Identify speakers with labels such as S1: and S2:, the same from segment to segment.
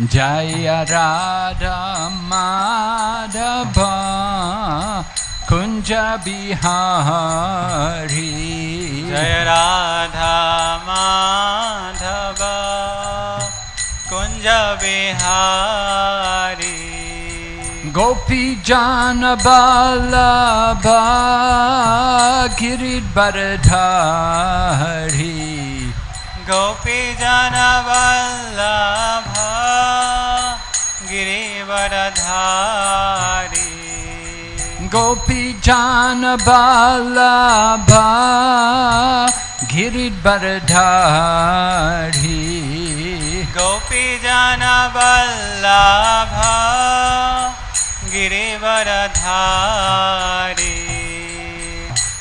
S1: Jaya Radha Madhava Kunja Bihari
S2: जय Radha Madhav Kunj Bihari
S1: Gopi Jana Balabha Girid Baradhari
S2: गोपीजनवल्लभा Girivardhari.
S1: गोपी जनबलाभा
S2: गिरि बरधारि गिरिवरधारि।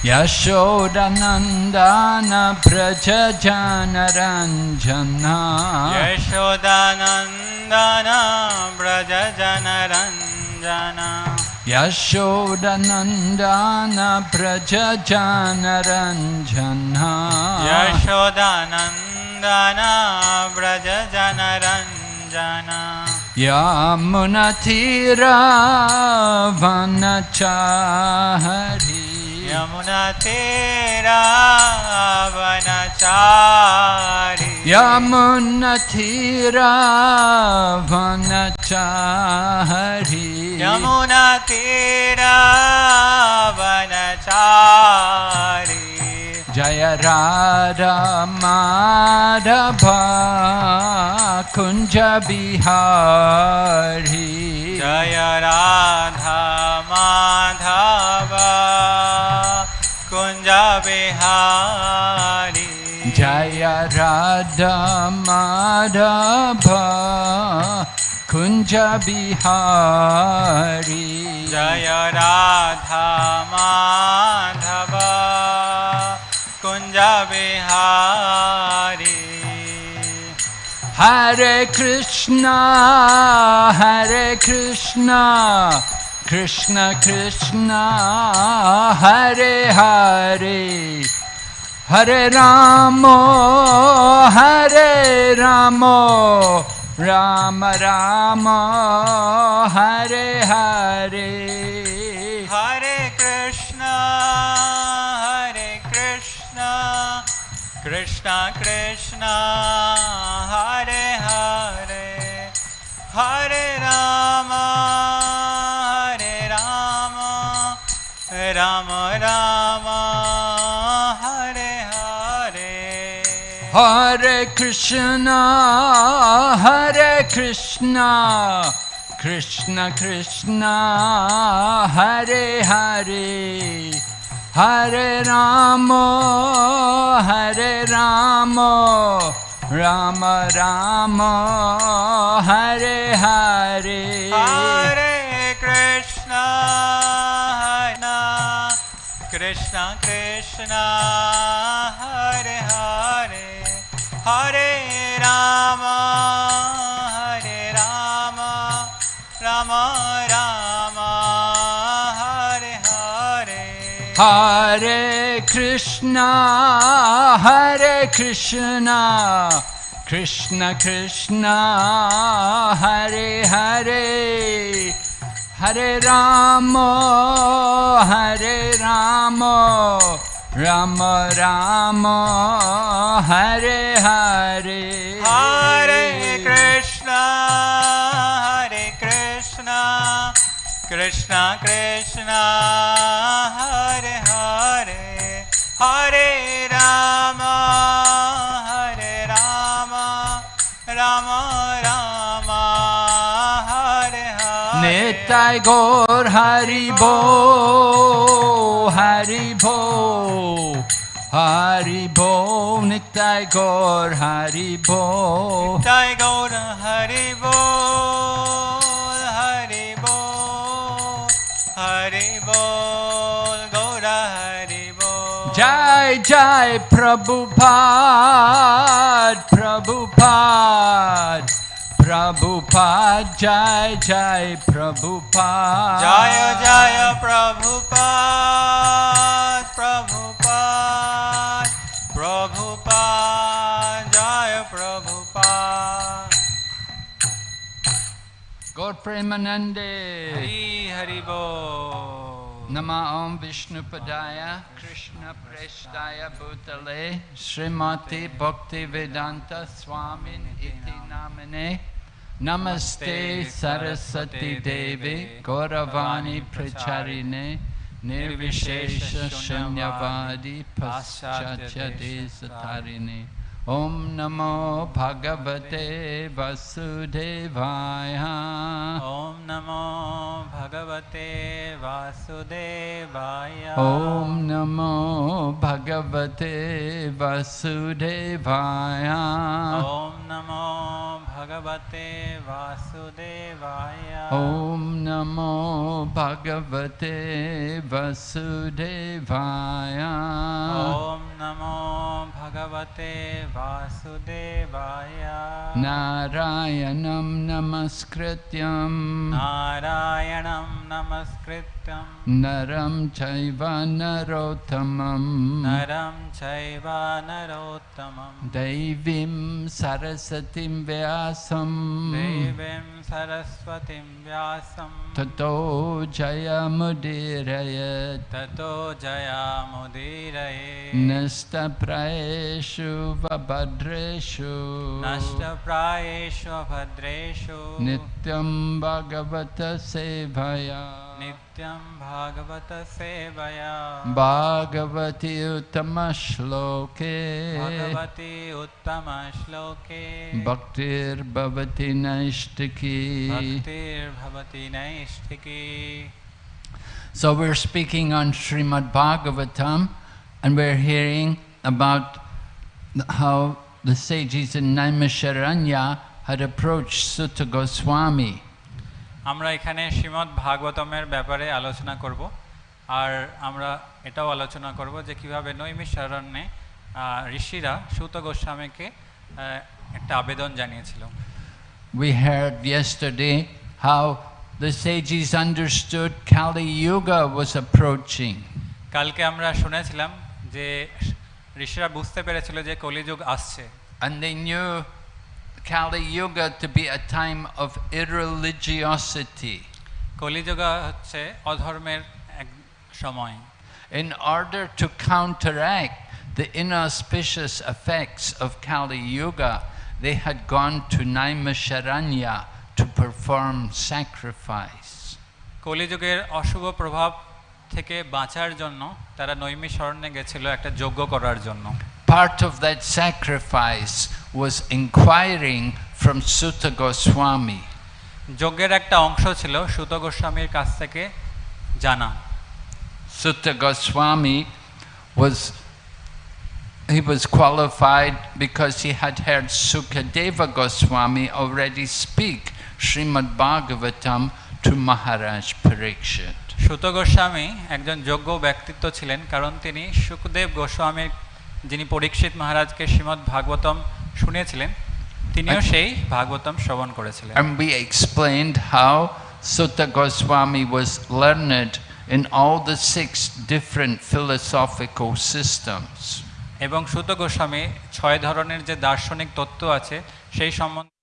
S1: यशोडनन्दान प्रज जनरञ्जनः
S2: यशोदानन्दना व्रज जनरञ्जना
S1: यशोदनन्दान प्रज जनरञ्जना
S2: यशोदनन्दन व्रज जनरञ्जना
S1: यमुनथिरावनच वनचाहरि
S2: यमुना
S1: तेरा वनचारी
S2: यमुना
S1: तेरा वनचारी यमुना तेरा वनचारी
S2: जय राधा माधव कुञ्ज बिहारी।
S1: जय राधा माधव। कुञ्ज विहारी
S2: जय राध माध कुञ्जविहारी जय राधा माधव कुञ्ज विहारी
S1: हरे कृष्ण हरे Krishna. Krishna Krishna Hare Hare. Hare Ramo Hare Ramo. Rama Rama Hare Hare. Hare Krishna Hare Krishna. Krishna Krishna Hare Hare. Hare Rama Ram Ram Hare Hare. हरे कृष्णा
S2: हरे कृष्णा कृष्ण कृष्ण हरे हरे। हरे राम हरे राम राम राम हरे हरे। हरे
S1: कृष्ण कृष्ण हरे हरे हरे राम हरे राम राम राम हरे हरे। हरे कृष्ण हरे कृष्ण
S2: कृष्ण कृष्ण हरे हरे। हरे राम हरे राम राम राम हरे हरे। हरे कृष्ण हरे कृष्ण
S1: कृष्ण कृष्ण हरे हरे। हरे राम हरे राम राम राम। निय गौर
S2: हरिवो हरिभो हरिभौ निय गौर हरिभो जय गौर हरिवो हरिभो हरिभो
S1: गौर हरिभो जय जय प्रभु पभुभा प्रभुपाद जय
S2: जय प्रभुपाद जय जय प्रभुपाद प्रभुपाद प्रभुपाद
S1: जय प्रभु
S2: गौर प्रेमानंदे हरि
S1: बो नम ओं विष्णुपदाय कृष्ण प्रेष्ठाय भूतले श्रीमती भक्ति वेदांत स्वामी नामने। ने Namaste Saraswati Devi Gauravani Pracharine Nirvishesha Shunyavadi Paschachade Satarine Om Namo Bhagavate Vasudevaya Om Namo Bhagavate Vasudevaya Om Namo Bhagavate Vasudevaya
S2: Om Namo भगवते वासुदेवाय।
S1: ॐ नमो
S2: भगवते वसुदेवाय।
S1: ॐ नमो भगवते
S2: वासुदेवाय। नारायणं नमस्कृत्यं।
S1: नारायणं नमस्कृत्यं। नरं
S2: चैव नरोत्तमं नरं
S1: चैव नरोत्तमं
S2: दैवीं सरस्वतीं
S1: व्यासं देवीं सरस्वतीं
S2: व्यासं। ततो
S1: जयमुदीरयत् ततो जयामुदीरये।
S2: नष्टप्रायेषु बभद्रेषु नष्टप्रायेषु
S1: भद्रेषु नित्यं भगवत
S2: सेवया नित्यं भागवतसेवया भागवति उत्तमश्लोके
S1: Bhaktir Bhavati भक्तिर्भवति
S2: Bhaktir Bhavati नैष्टिकी
S1: So we're speaking on Srimad Bhagavatam and we're hearing about how the sages in Naimisharanya had approached Suta Goswami.
S2: আমরা এখানে শ্রীমদ্ ভাগবতমের ব্যাপারে আলোচনা করব। আর আমরা এটাও আলোচনা করব যে কীভাবে নৈমিষারণ্যে আহ, ঋষিরা সুত গোস্বামীকে একটা আবেদন জানিয়েছিল।
S1: We heard yesterday how the sages understood Kali Yuga was approaching.
S2: কালকে আমরা শুনেছিলাম যে ঋষিরা বুঝতে পেরেছিল যে কলিযুগ আসছে।
S1: And they knew Kali Yuga to be a time of irreligiosity.
S2: কলিযুগ হচ্ছে অধর্মের এক সময়
S1: In order to counteract the inauspicious effects of Kali Yuga, they had gone to Naimisharanya to perform sacrifice.
S2: কলিযুগের অশুভ প্রভাব থেকে বাঁচার জন্য তারা নৈমিষরণ্যে গেছিল একটা যজ্ঞ করার জন্য
S1: Part of that sacrifice was inquiring from Sutta Goswami.
S2: যজ্ঞের একটা অংশ ছিল সুত গোস্বামীর কাছ থেকে জানা
S1: Sutta Goswami was he was qualified because he had heard Sukadeva Goswami already speak Srimad Bhagavatam to Maharaj Parikshit.
S2: সুত গোস্বামী একজন যোগ্য ব্যক্তিত্ব ছিলেন কারণ তিনি সুখদেব গোস্বামীর যিনি পরীক্ষিত মহারাজকে শ্রীমদ্ ভাগবতম শুনিয়েছিলেন তিনিও
S1: আচ্ছা।
S2: সেই ভাগবতম শ্রবণ করেছিলেন
S1: And we explained how Sutta Goswami was learned in all the six different philosophical systems.
S2: এবং সুত গোস্বামী ছয় ধরনের যে দার্শনিক তত্ত্ব আছে সেই সম্বন্ধে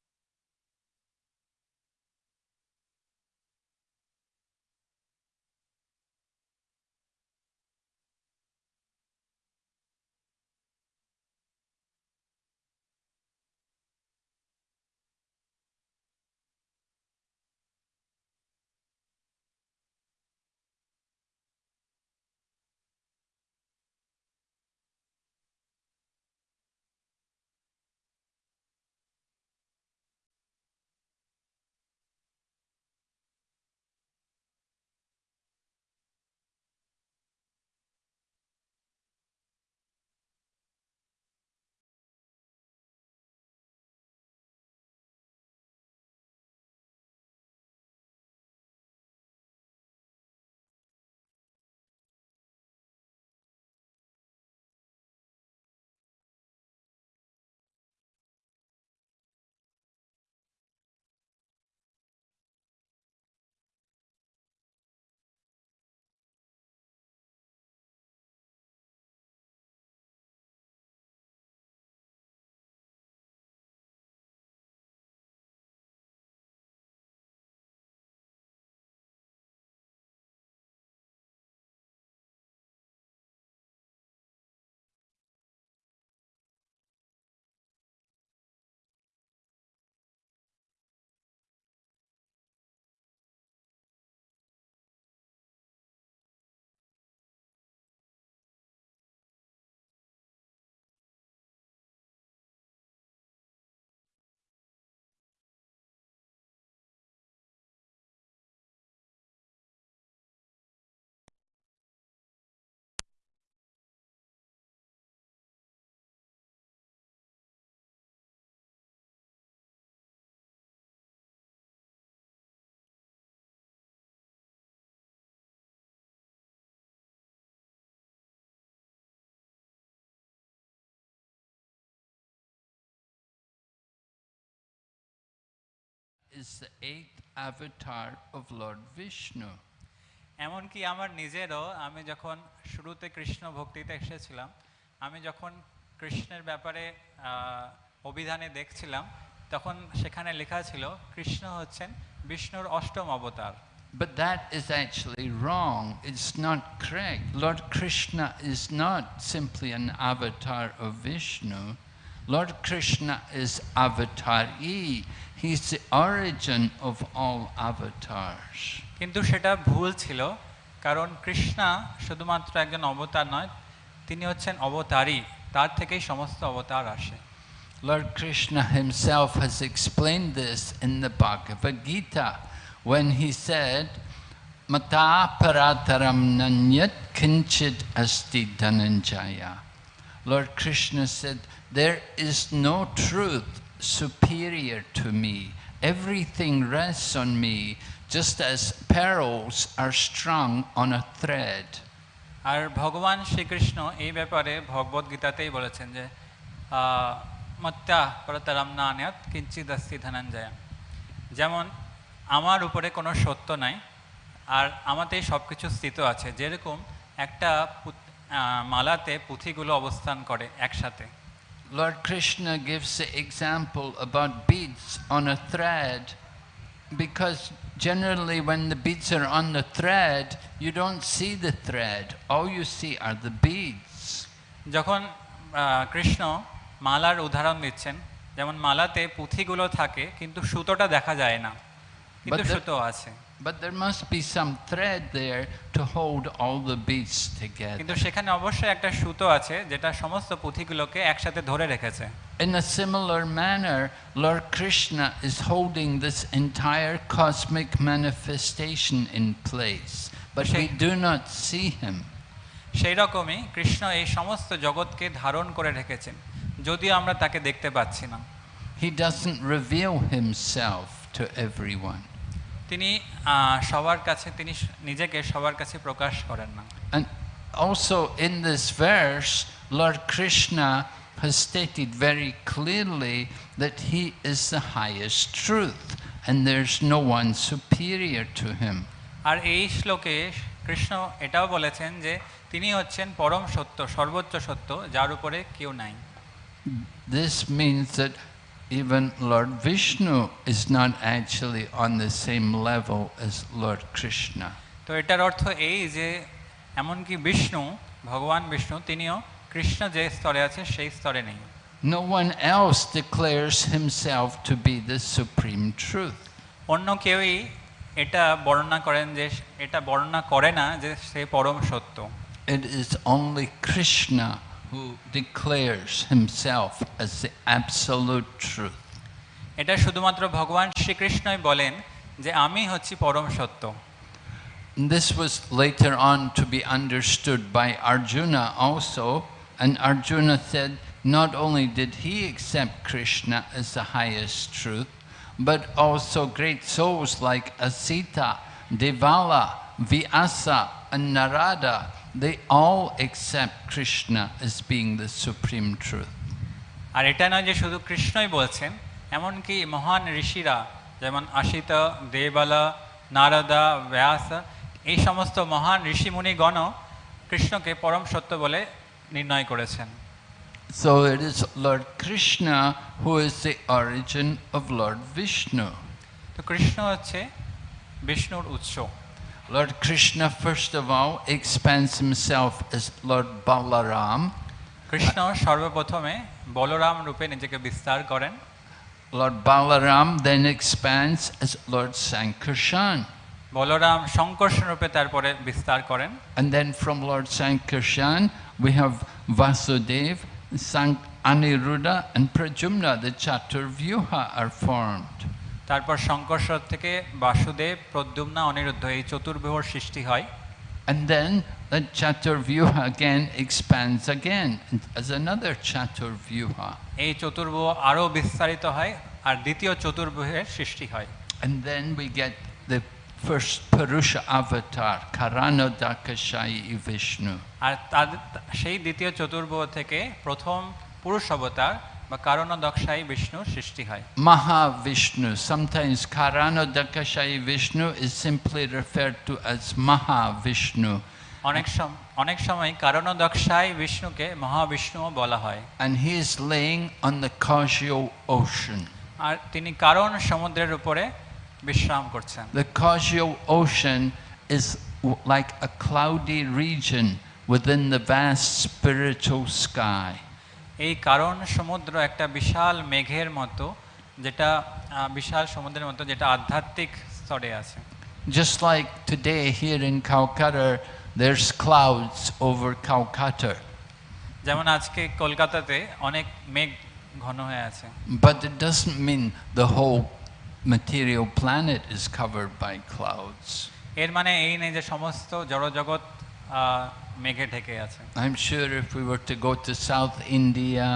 S1: is the eighth avatar of Lord Vishnu.
S2: এমনকি আমার নিজেরও আমি যখন শুরুতে কৃষ্ণ ভক্তিতে এসেছিলাম আমি যখন কৃষ্ণের ব্যাপারে অভিধানে দেখছিলাম তখন সেখানে লেখা ছিল কৃষ্ণ হচ্ছেন বিষ্ণুর অষ্টম অবতার
S1: But that is actually wrong. It's not correct. Lord Krishna is not simply an avatar of Vishnu. Lord Krishna is Avatar E. He's the origin of all avatars.
S2: কিন্তু সেটা ভুল ছিল কারণ কৃষ্ণা শুধুমাত্র একজন অবতার নয় তিনি হচ্ছেন অবতারই তার থেকেই সমস্ত অবতার আসে
S1: Lord Krishna himself has explained this in the Bhagavad Gita when he said, Mata parataram nanyat kinchit asti dhananjaya. Lord Krishna said, There is no truth superior to me. Everything rests on me, just as pearls are strung on a thread.
S2: আর ভগবান শ্রীকৃষ্ণ এই ব্যাপারে ভগবদ গীতাতেই বলেছেন যে মত্যা পরতরাম নান্যাত কিঞ্চিদ অস্তি ধনঞ্জয়া যেমন আমার উপরে কোনো সত্য নাই আর আমাতেই সব কিছু স্থিত আছে যেরকম একটা মালাতে পুঁথিগুলো অবস্থান করে একসাথে
S1: Lord Krishna gives the example about beads on a thread because generally when the beads are on the thread, you don't see the thread. All you see are the beads.
S2: যখন আহ, কৃষ্ণ মালার উদাহরণ দিচ্ছেন যেমন মালাতে পুঁথিগুলো থাকে কিন্তু সুতোটা দেখা যায় না কিন্তু
S1: But the-
S2: সুতো আছে
S1: But there must be some thread there to hold all the beads
S2: কিন্তু
S1: together.
S2: সেখানে অবশ্যই একটা সুতো আছে যেটা সমস্ত পুঁথিগুলোকে একসাথে ধরে রেখেছে
S1: In a similar manner, Lord Krishna is holding this entire cosmic manifestation in place, but we do not see him.
S2: সেই রকমই কৃষ্ণ এই সমস্ত জগৎকে ধারণ করে রেখেছেন যদিও আমরা তাকে দেখতে পাচ্ছি না
S1: He doesn't reveal himself to everyone.
S2: তিনি সবার কাছে তিনি নিজেকে সবার কাছে প্রকাশ করেন না
S1: And also in this verse, Lord Krishna has stated very clearly that he is the highest truth and there's no one superior to him.
S2: আর এই শ্লোকে কৃষ্ণ এটাও বলেছেন যে তিনি হচ্ছেন পরম সত্য সর্বোচ্চ সত্য যার উপরে কেউ নাই
S1: This means that even Lord Vishnu is not actually on the same level as Lord Krishna.
S2: তো এটার অর্থ এই যে এমনকি বিষ্ণু ভগবান বিষ্ণু তিনিও কৃষ্ণ যে স্তরে আছে সেই স্তরে নেই
S1: No one else declares himself to be the supreme truth.
S2: অন্য কেউই এটা বর্ণনা করেন যে এটা বর্ণনা করে না যে সে পরম সত্য
S1: It is only Krishna who declares himself as the absolute truth.
S2: এটা শুধুমাত্র ভগবান শ্রীকৃষ্ণই বলেন যে আমি হচ্ছি পরম সত্য
S1: And This was later on to be understood by Arjuna also, and Arjuna said not only did he accept Krishna as the highest truth, but also great souls like Asita, Devala, Vyasa, and Narada, they all accept Krishna as being the supreme truth.
S2: আর এটা নয় যে শুধু কৃষ্ণই বলছেন এমনকি মহান ঋষিরা যেমন আশিত দেবালা নারদা ব্যাস এই সমস্ত মহান ঋষিমুনিগণও কৃষ্ণকে পরম সত্য বলে নির্ণয় করেছেন
S1: So it is Lord Krishna who is the origin of Lord Vishnu.
S2: তো কৃষ্ণ হচ্ছে বিষ্ণুর উৎস
S1: Lord Krishna, first of all, expands himself as Lord Balaram.
S2: Krishna সর্বপ্রথমে বলরাম রূপে নিজেকে বিস্তার
S1: Lord Balaram then expands as Lord Sankarshan.
S2: Balaram শঙ্কর্ষণ রূপে তারপরে বিস্তার
S1: And then from Lord Sankarshan we have Vasudev, Sank Aniruddha and Pradyumna, the Chaturvyuha are formed.
S2: তারপর শঙ্কর্ষর থেকে বাসুদেব প্রদ্যুম্না অনিরুদ্ধ এই চতুর্বিহর সৃষ্টি হয়
S1: And then the Chaturvyuha again expands again as another Chaturvyuha.
S2: এই চতুর্ভুহ আরও বিস্তারিত হয় আর দ্বিতীয় চতুর্ভুহের সৃষ্টি হয়
S1: And then we get the first Purusha avatar, Karanodakashayi Vishnu.
S2: আর সেই দ্বিতীয় চতুর্ভুহ থেকে প্রথম পুরুষ অবতার বা কারণদক্ষায়ী বিষ্ণুর সৃষ্টি হয়
S1: Mahavishnu. Sometimes is simply referred to as Mahavishnu.
S2: অনেক সম অনেক সময় কারণদক্ষায় বিষ্ণুকে মহাবিষ্ণুও বলা হয়
S1: And he is laying on the causal ocean.
S2: আর তিনি কারণ সমুদ্রের উপরে বিশ্রাম করছেন
S1: The causal ocean is like a cloudy region within the vast spiritual sky.
S2: এই কারণ সমুদ্র একটা বিশাল মেঘের মতো যেটা বিশাল সমুদ্রের মতো যেটা আধ্যাত্মিক স্তরে আছে
S1: Just like today here in Calcutta, there's clouds over Calcutta.
S2: যেমন আজকে কলকাতাতে অনেক মেঘ ঘন হয়ে আছে
S1: But it doesn't mean the whole material planet is covered by clouds.
S2: এর মানে এই নেই যে সমস্ত জড়জগৎ মেঘে ঢেকে আছে
S1: I'm sure if we were to go to South India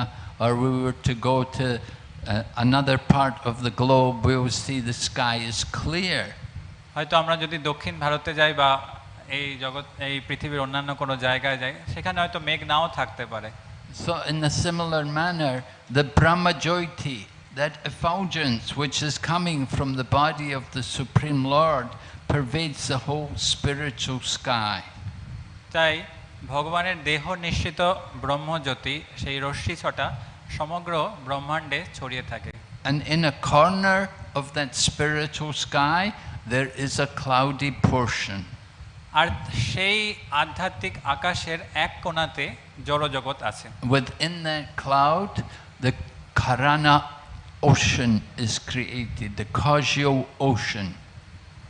S1: or we were to go to uh, another part of the globe, we will see the sky is clear.
S2: হয়তো আমরা যদি দক্ষিণ ভারতে যাই বা এই জগৎ এই পৃথিবীর অন্যান্য কোনো জায়গায় যাই সেখানে হয়তো মেঘ নাও থাকতে পারে
S1: So, in a similar manner, the Brahmajyoti, that effulgence which is coming from the body of the Supreme Lord, pervades the whole spiritual sky.
S2: তাই ভগবানের দেহ নিশ্চিত ব্রহ্মজ্যোতি সেই রশ্মি ছটা সমগ্র ব্রহ্মাণ্ডে ছড়িয়ে থাকে
S1: And in a corner of that spiritual sky, there is a cloudy portion.
S2: আর সেই আধ্যাত্মিক আকাশের এক কোণাতে জড়জগৎ আছে
S1: Within that cloud, the Karana ocean is created, the causal ocean.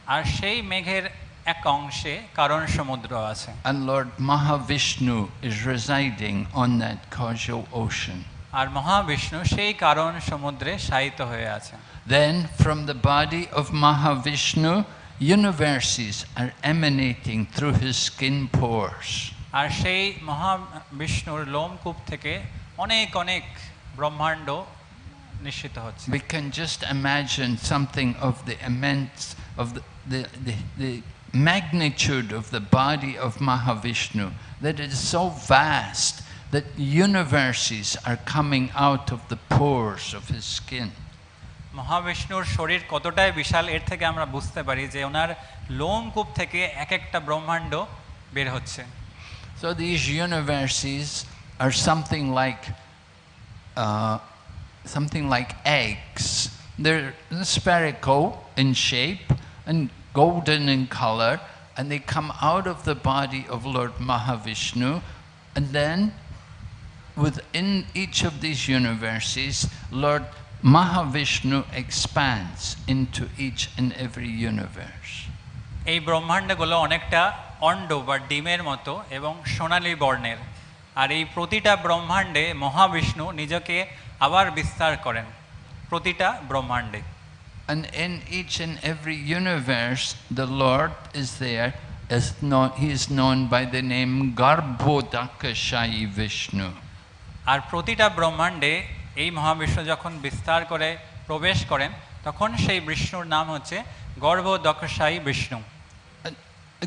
S2: আর সেই মেঘের এক অংশে কারণ সমুদ্র আছে
S1: And Lord Mahavishnu is residing on that causal ocean.
S2: আর মহাবিষ্ণু সেই কারণ সমুদ্রে শায়িত হয়ে আছে
S1: Then, from the body of Mahavishnu, universes are emanating through his skin pores.
S2: আর সেই মহাবিষ্ণুর লোমকূপ থেকে অনেক অনেক ব্রহ্মাণ্ড নিশ্চিত হচ্ছে
S1: We can just imagine something of the immense, of the, the, the, the magnitude of the body of Mahavishnu, that it is so vast that universes are coming out of the pores of his skin.
S2: মহাবিষ্ণুর শরীর কতটাই বিশাল এর থেকে আমরা বুঝতে পারি যে ওনার লোমকূপ থেকে এক একটা ব্রহ্মাণ্ড বের হচ্ছে
S1: So these universes are something like uh, something like eggs. They're spherical in shape and golden in color, and they come out of the body of Lord Mahavishnu, and then within each of these universes, Lord Mahavishnu expands into each and every universe.
S2: এই ব্রহ্মাণ্ডগুলো অনেকটা end বা ডিমের মতো এবং সোনালী বর্ণের আর এই প্রতিটা ব্রহ্মাণ্ডে মহাবিষ্ণু নিজেকে আবার বিস্তার করেন প্রতিটা ব্রহ্মাণ্ডে
S1: And in each and every universe, the Lord is there. As known, he is known by the name Garbhodakashayi Vishnu.
S2: আর প্রতিটা ব্রহ্মাণ্ডে এই মহাবিষ্ণু যখন বিস্তার করে প্রবেশ করেন তখন সেই বিষ্ণুর নাম হচ্ছে গর্ভদক্ষসায়ী Vishnu
S1: And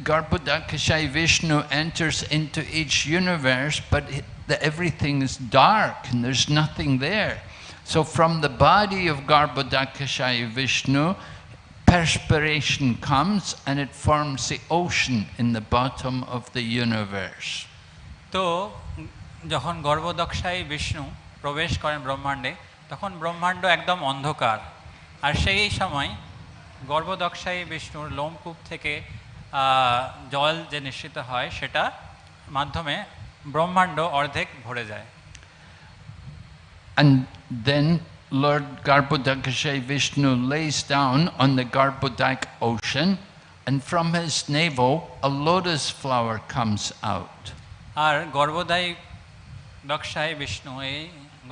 S1: Garbhodakashayi Vishnu enters into each universe, but it- the, everything is dark and there's nothing there. So from the body of Garbhodakashayi Vishnu, perspiration comes and it forms the ocean in the bottom of the universe.
S2: তো যখন গর্ভদক্ষায়ী বিষ্ণু প্রবেশ করেন ব্রহ্মাণ্ডে তখন ব্রহ্মাণ্ড একদম অন্ধকার আর সেই সময় গর্ভদক্ষায়ী বিষ্ণুর লোমকূপ থেকে জল যে নিশ্চিত হয় সেটা মাধ্যমে ব্রহ্মাণ্ড অর্ধেক ভরে যায়
S1: And then Lord Garbhodakashayi Vishnu lays down on the Garbhodak ocean, and from his navel a lotus flower comes out.
S2: আর গর্ভদায়ী দক্ষায় বিষ্ণু এই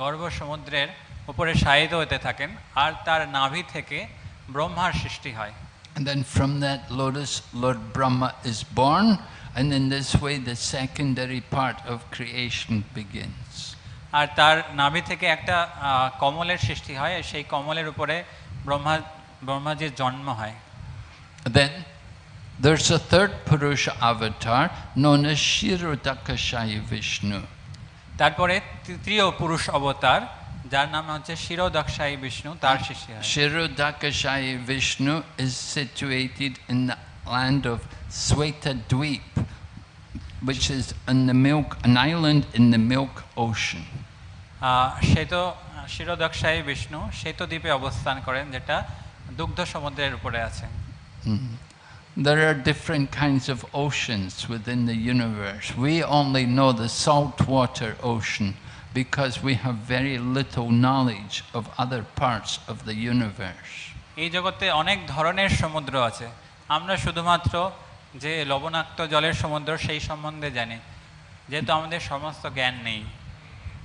S2: গর্ভ সমুদ্রের উপরে শায়িত হতে থাকেন আর তার নাভি থেকে ব্রহ্মার সৃষ্টি হয়
S1: And then from that lotus, Lord Brahma is born, and in this way the secondary part of creation begins.
S2: আর তার নাভি থেকে একটা কমলের সৃষ্টি হয় সেই কমলের উপরে ব্রহ্মা ব্রহ্মাজির জন্ম হয়।
S1: দেন There's a third Purusha avatar known as Shirodakashayi
S2: তারপরে তৃতীয় পুরুষ অবতার যার নাম হচ্ছে শিরোদক্ষশায়ী বিষ্ণু তার সৃষ্টি হয়।
S1: Kshirodakashayi Vishnu is situated in the land of Shveta dvipa which is in the milk an island in the milk
S2: ah, Shveta Kshirodakashayi Vishnu শ্বেত দ্বীপে অবস্থান করেন যেটা দুগ্ধ সমুদ্রের উপরে আছে
S1: There are different kinds of oceans within the universe. We only know the saltwater ocean because we have very little knowledge of other parts of the universe.
S2: এই জগতে অনেক ধরনের সমুদ্র আছে আমরা শুধুমাত্র যে লবণাক্ত জলের সমুদ্র সেই সম্বন্ধে জানি যেহেতু আমাদের সমস্ত জ্ঞান নেই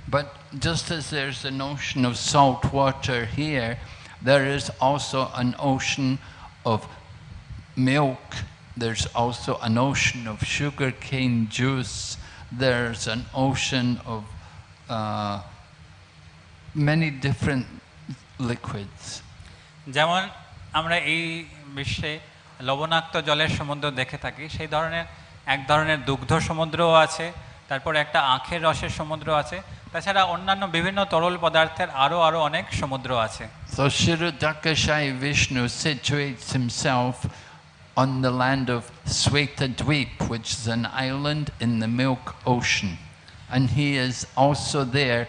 S1: But just as there's an ocean of salt water here, there is also an ocean of milk. There's also an ocean of sugarcane juice. There's an ocean of uh, many different liquids.
S2: যেমন আমরা এই বিশ্বে লবণাক্ত জলের সমুদ্র দেখে থাকি সেই ধরনের এক ধরনের দুগ্ধ সমুদ্রও আছে তারপর একটা আখের রসের সমুদ্র আছে তাছাড়া অন্যান্য বিভিন্ন তরল পদার্থের আরও আরও অনেক সমুদ্র আছে
S1: So Shirodakashai Vishnu situates himself on the land of Sweta Dweep, which is an island in the Milk Ocean. And he is also there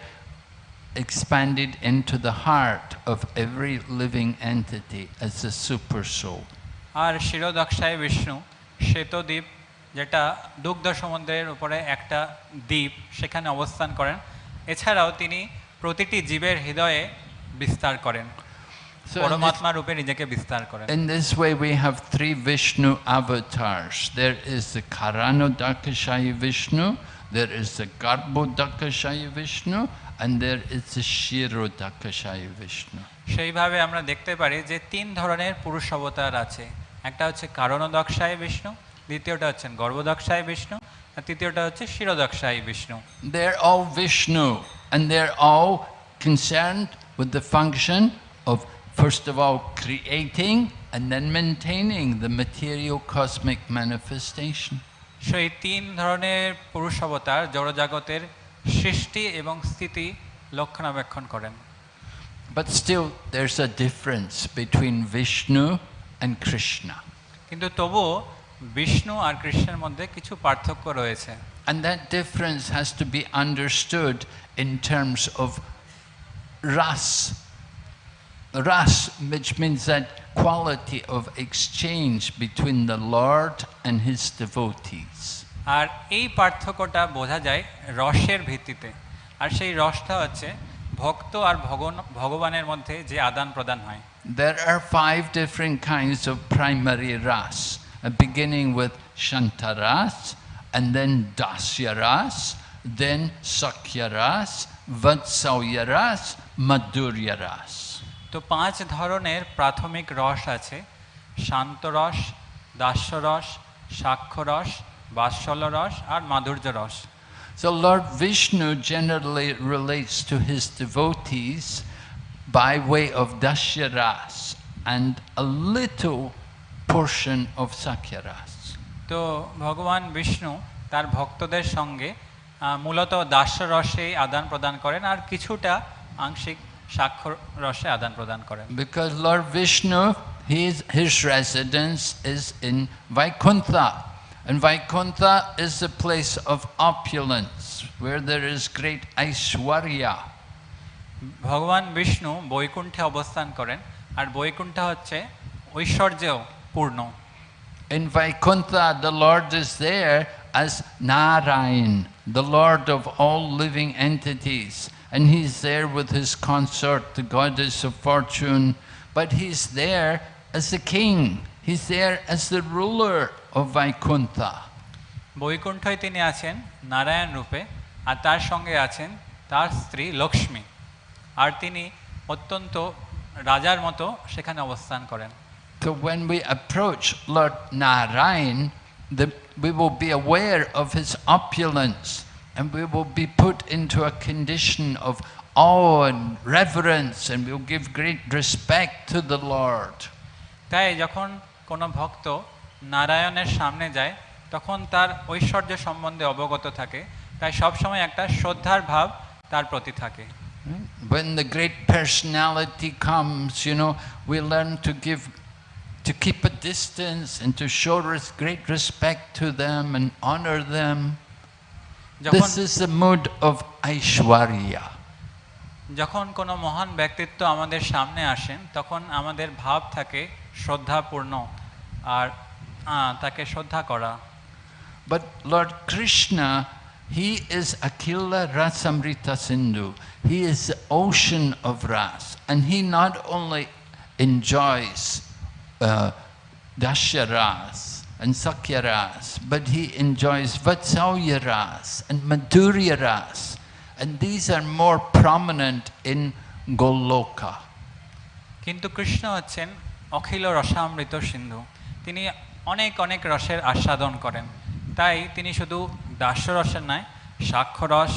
S1: expanded into the heart of every living entity as a super soul.
S2: আর শিরোদক্ষায় বিষ্ণু শ্বেতদ্বীপ যেটা দুগ্ধ সমুদ্রের উপরে একটা দ্বীপ সেখানে অবস্থান করেন এছাড়াও তিনি প্রতিটি জীবের হৃদয়ে বিস্তার করেন। পরমাত্মা রূপে নিজেকে বিস্তার করেন।
S1: In this way we have three Vishnu avatars there is the Karanodakashayi Vishnu there is the Garbhodakashayi Vishnu and there is the Kshirodakashayi Vishnu
S2: সেইভাবে আমরা দেখতে পারি যে তিন ধরনের পুরুষ অবতার আছে। একটা হচ্ছে কারণ দকশাই বিষ্ণু দ্বিতীয়টা হচ্ছেন গর্ভ দকশাই বিষ্ণু আর তৃতীয়টা হচ্ছে শিরোদক্ষায় Vishnu
S1: They're all Vishnu, and they're all concerned with the function of, first of all, creating and then maintaining the material cosmic manifestation.
S2: সেই তিন ধরনের পুরুষ অবতার জড়জগতের সৃষ্টি এবং স্থিতি লক্ষণাবেক্ষণ করেন
S1: But still, there's a difference between Vishnu and Krishna.
S2: কিন্তু তবুও বিষ্ণু আর কৃষ্ণের মধ্যে কিছু পার্থক্য রয়েছে
S1: And that difference has to be understood in terms of ras. Ras, which means that quality of exchange between the Lord and his devotees.
S2: আর এই পার্থক্যটা বোঝা যায় রসের ভিত্তিতে আর সেই রসটা হচ্ছে ভক্ত আর ভগবান ভগবানের মধ্যে যে আদান প্রদান হয়
S1: There are five different kinds of primary ras, uh, Uh, beginning with Shantaras, and then Dasyaras, then Sakiras, Vatsalyaras, Madhuryaras.
S2: তো পাঁচ ধরনের প্রাথমিক রস আছে Shantaras, দাস্যরস সাক্ষরস বাৎসলরস and মাধুর্য
S1: So Lord Vishnu generally relates to his devotees by way of dasyaras and a little portion of Sakyaras.
S2: তো ভগবান বিষ্ণু তার ভক্তদের সঙ্গে মূলত দাস্য রসে আদান প্রদান করেন আর কিছুটা আংশিক সাক্ষ্য রসে আদান প্রদান করেন
S1: Because Lord Vishnu, his, his residence is in Vaikuntha. And Vaikuntha is the place of opulence, where there is great Aishwarya.
S2: ভগবান বিষ্ণু বৈকুণ্ঠে অবস্থান করেন আর বৈকুণ্ঠ হচ্ছে ঐশ্বর্যেও পূর্ণ
S1: In Vaikuntha, the Lord is there as Narayan, the Lord of all living entities. And he's there with his consort, the goddess of fortune. But he's there as the king. He's there as the ruler of Vaikuntha.
S2: বৈকুণ্ঠই তিনি আছেন নারায়ণ রূপে আর তার সঙ্গে আছেন তার স্ত্রী লক্ষ্মী আর তিনি অত্যন্ত রাজার মতো সেখানে অবস্থান করেন
S1: So when we approach Lord Narayan, the, we will be aware of his opulence and we will be put into a condition of awe and reverence and we'll give great respect to the Lord.
S2: তাই যখন কোনো ভক্ত নারায়ণের সামনে যায় তখন তার ঐশ্বর্য সম্বন্ধে অবগত থাকে তাই সবসময় একটা শ্রদ্ধার ভাব তার প্রতি থাকে
S1: Right? When the great personality comes, you know, we learn to give, to keep a distance and to show res great respect to them and honor them. This is the mood of Aishwarya.
S2: যখন কোনো মহান ব্যক্তিত্ব আমাদের সামনে আসেন তখন আমাদের ভাব থাকে শ্রদ্ধাপূর্ণ আর তাকে শ্রদ্ধা করা
S1: But Lord Krishna, he is Akhila Rasamrita Sindhu. He is the ocean of Ras. And he not only enjoys uh, Dasya Ras and Sakya Ras, but He enjoys Vatsalya Ras and Madhurya Ras. And these are more prominent in Goloka.
S2: কিন্তু কৃষ্ণ হচ্ছেন অখিল রসামৃত সিন্ধু তিনি অনেক অনেক রসের আস্বাদন করেন তাই তিনি শুধু দাস্যরসের নয় সাক্ষ্যরস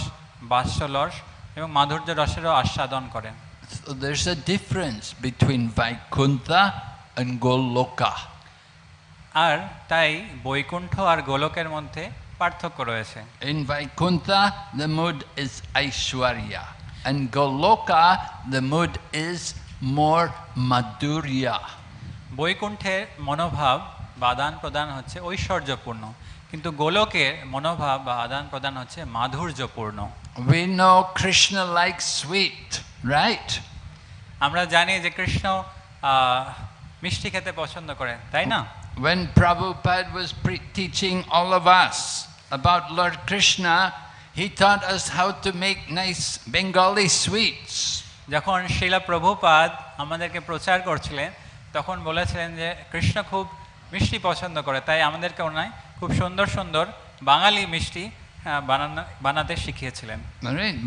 S2: বাস্যরস এবং মাধুর্য রসেরও আস্বাদন করেন
S1: So there's a difference between Vaikuntha and Goloka.
S2: আর তাই বৈকুণ্ঠ আর গোলকের মধ্যে পার্থক্য রয়েছে।
S1: In Vaikuntha the mood is aishvarya and Goloka the mood is more madhurya
S2: বৈকুণ্ঠের মনোভাব বাদান প্রদান হচ্ছে ঐশ্বর্যপূর্ণ কিন্তু গোলকের মনোভাব বা আদান প্রদান হচ্ছে মাধুর্যপূর্ণ।
S1: We know Krishna like sweet right
S2: আমরা জানি যে কৃষ্ণ মিষ্টি খেতে পছন্দ করেন তাই না
S1: When Prabhupada was teaching all of us about Lord Krishna, he taught us how to make nice Bengali sweets.
S2: যখন শিলা প্রভুপাদ আমাদেরকে প্রচার করছিলেন তখন বলেছিলেন যে কৃষ্ণ খুব মিষ্টি পছন্দ করে তাই আমাদেরকে ওনায় খুব সুন্দর সুন্দর বাঙালি মিষ্টি বানানো বানাতে শিখিয়েছিলেন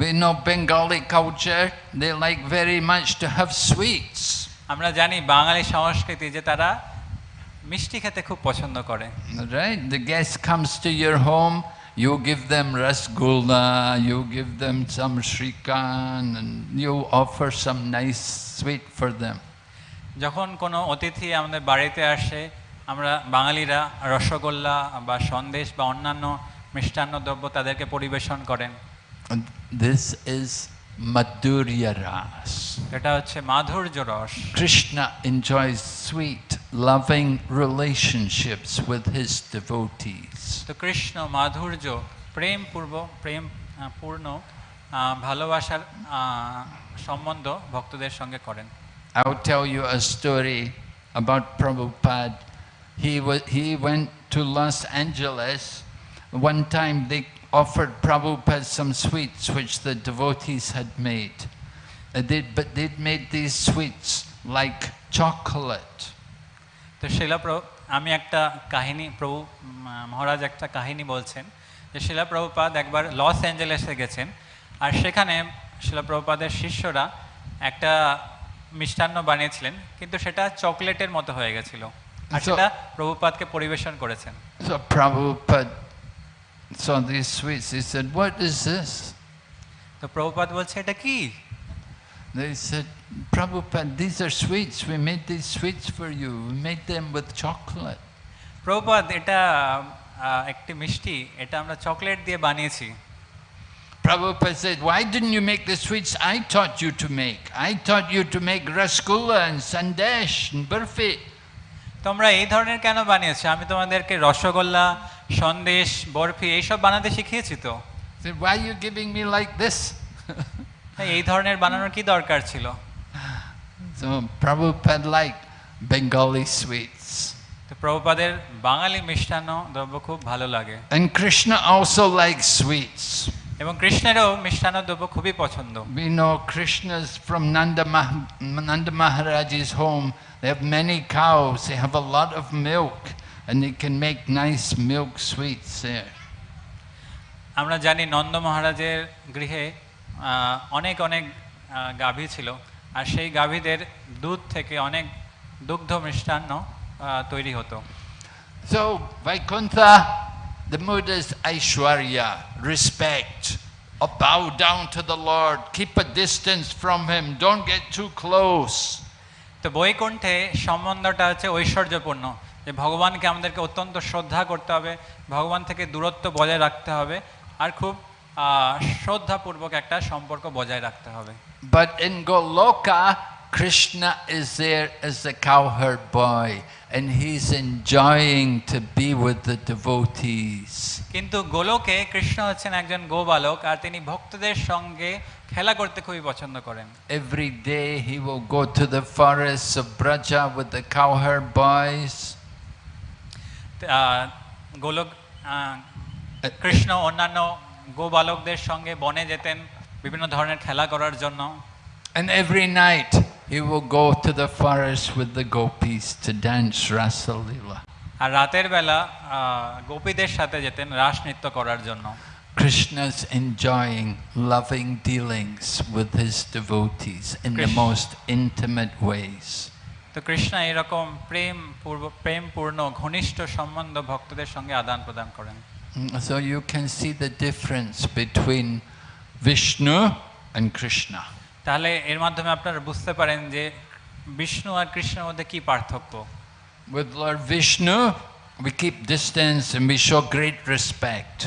S1: we know Bengali culture, they like very much to have sweets.
S2: আমরা জানি বাঙালি সংস্কৃতি যে তারা মিষ্টি খেতে খুব পছন্দ করে
S1: Right? The guest comes to your home, you give them rasgulla, you give them some shrikand, and you offer some nice sweet for them.
S2: যখন কোনো অতিথি আমাদের বাড়িতে আসে আমরা বাঙালিরা রসগোল্লা বা সন্দেশ বা অন্যান্য মিষ্টান্ন দ্রব্য তাদেরকে পরিবেশন করেন
S1: this is Madhurya Ras.
S2: এটা হচ্ছে মাধুর্য রস
S1: Krishna enjoys sweet, loving relationships with his devotees.
S2: তো কৃষ্ণ মাধুর্য প্রেম প্রেম পূর্ণ ভালোবাসার সম্বন্ধ ভক্তদের সঙ্গে করেন
S1: I'll tell you a story about Prabhupada. He, wa- he went to Los Angeles. One time they offered Prabhupada some sweets which the devotees had made. Uh, they- but they'd made these sweets like chocolate.
S2: তো শিলা প্রভু আমি একটা কাহিনী প্রভু উম, মহারাজ একটা কাহিনী বলছেন যে শিলা প্রভুপাদ একবার লস অ্যাঞ্জেলেসে গেছেন আর সেখানে শিলা প্রভুপাদের শিষ্যরা একটা মিষ্টান্ন বানিয়েছিলেন কিন্তু সেটা চকলেটের মতো হয়ে গেছিল আর
S1: So-
S2: সেটা প্রভুপাদকে পরিবেশন করেছেন
S1: So Prabhupada saw these sweets. He said, What is this?
S2: তো প্রভুপাদ বলছে এটা কি
S1: They said, Prabhupada, these are sweets. We made these sweets for you. We made them with chocolate.
S2: Prabhupada এটা আহ, একটি মিষ্টি এটা আমরা চকলেট দিয়ে বানিয়েছি
S1: Prabhupada said, Why didn't you make the sweets I taught you to make? I taught you to make rasgulla and sandesh and burfi.
S2: তোমরা এই ধরনের কেন বানিয়েছো আমি তোমাদেরকে রসগোল্লা সন্দেশ বরফি এইসব বানাতে শিখিয়েছি তো
S1: He said, Why are you giving me like this?
S2: তাই এই ধরনের বানানোর কি দরকার ছিল
S1: so Prabhupada liked Bengali sweets.
S2: তো প্রভুপাদের বাঙালি মিষ্টান্ন দ্রব্য খুব ভালো লাগে
S1: And Krishna also likes sweets.
S2: এবং কৃষ্ণেরও মিষ্টান্ন দ্রব্য খুবই পছন্দ
S1: We know Krishna's from Nanda, Mah- Nanda Maharaj's home. They have many cows, they have a lot of milk, and it can make nice milk sweets there.
S2: আমরা জানি নন্দ মহারাজের গৃহে অনেক অনেক গাভী ছিল। আর সেই গাভীদের দুধ থেকে অনেক দুগ্ধ মিষ্টান্ন তৈরি হতো।
S1: So Vaikuntha the mood is aishvarya respect bow down to the lord keep a distance from him don't get too close
S2: তো বৈকুণ্ঠে সম্বন্ধটা হচ্ছে ঐশ্বর্যপূর্ণ। যে ভগবানকে আমাদেরকে অত্যন্ত শ্রদ্ধা করতে হবে ভগবান থেকে দূরত্ব বজায় রাখতে হবে আর খুব শ্রদ্ধাপূর্বক একটা সম্পর্ক বজায় রাখতে হবে।
S1: But in Goloka Krishna is there is a cowherd boy and he is enjoying to be with the devotees
S2: কিন্তু গোলোকে কৃষ্ণ হচ্ছেন একজন গোবালক আর তিনি ভক্তদের সঙ্গে খেলা করতে খুবই পছন্দ করেন।
S1: Every day he will go to the forest of Braja with the cowherd boys
S2: আহ, গোলক আহ, কৃষ্ণ অন্যান্য গোবালকদের সঙ্গে বনে যেতেন বিভিন্ন ধরনের খেলা করার জন্য
S1: And every night he will go to the forest with the gopis to dance Rasa Leela.
S2: আর রাতের বেলা আহ, গোপীদের সাথে যেতেন রাস নৃত্য করার জন্য
S1: Krishna's enjoying loving dealings with his devotees in the
S2: Krish-
S1: most intimate ways.
S2: তো কৃষ্ণা এরকম প্রেম পূর্ব প্রেমপূর্ণ ঘনিষ্ঠ সম্বন্ধ ভক্তদের সঙ্গে আদান প্রদান করেন
S1: So you can see the difference between Vishnu and Krishna.
S2: তাহলে এর মাধ্যমে আপনারা বুঝতে পারেন যে বিষ্ণু আর কৃষ্ণের মধ্যে কি পার্থক্য
S1: With Lord Vishnu, we keep distance and we show great respect.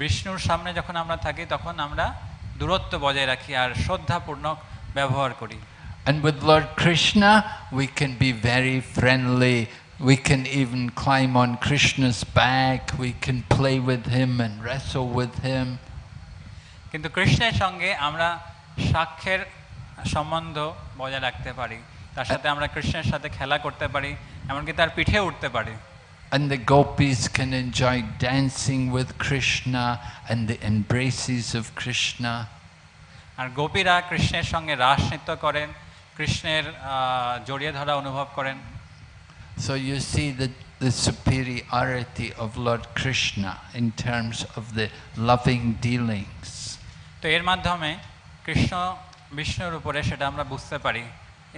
S2: বিষ্ণুর সামনে যখন আমরা থাকি তখন আমরা দূরত্ব বজায় রাখি আর শ্রদ্ধাপূর্ণ ব্যবহার করি
S1: And with Lord Krishna, we can be very friendly. We can even climb on Krishna's back. We can play with him and wrestle with him.
S2: কিন্তু কৃষ্ণের সঙ্গে আমরা সাক্ষ্যের সম্বন্ধ বজায় রাখতে পারি তার সাথে আমরা কৃষ্ণের সাথে খেলা করতে পারি এমনকি তার পিঠে উঠতে পারি
S1: And the gopis can enjoy dancing with Krishna and the embraces of Krishna.
S2: আর গোপীরা কৃষ্ণের সঙ্গে রাস নৃত্য করেন কৃষ্ণের আহ, জড়িয়ে ধরা অনুভব করেন
S1: So you see the, the superiority of Lord Krishna in terms of the loving dealings.
S2: তো এর মাধ্যমে কৃষ্ণ বিষ্ণুর উপরে সেটা আমরা বুঝতে পারি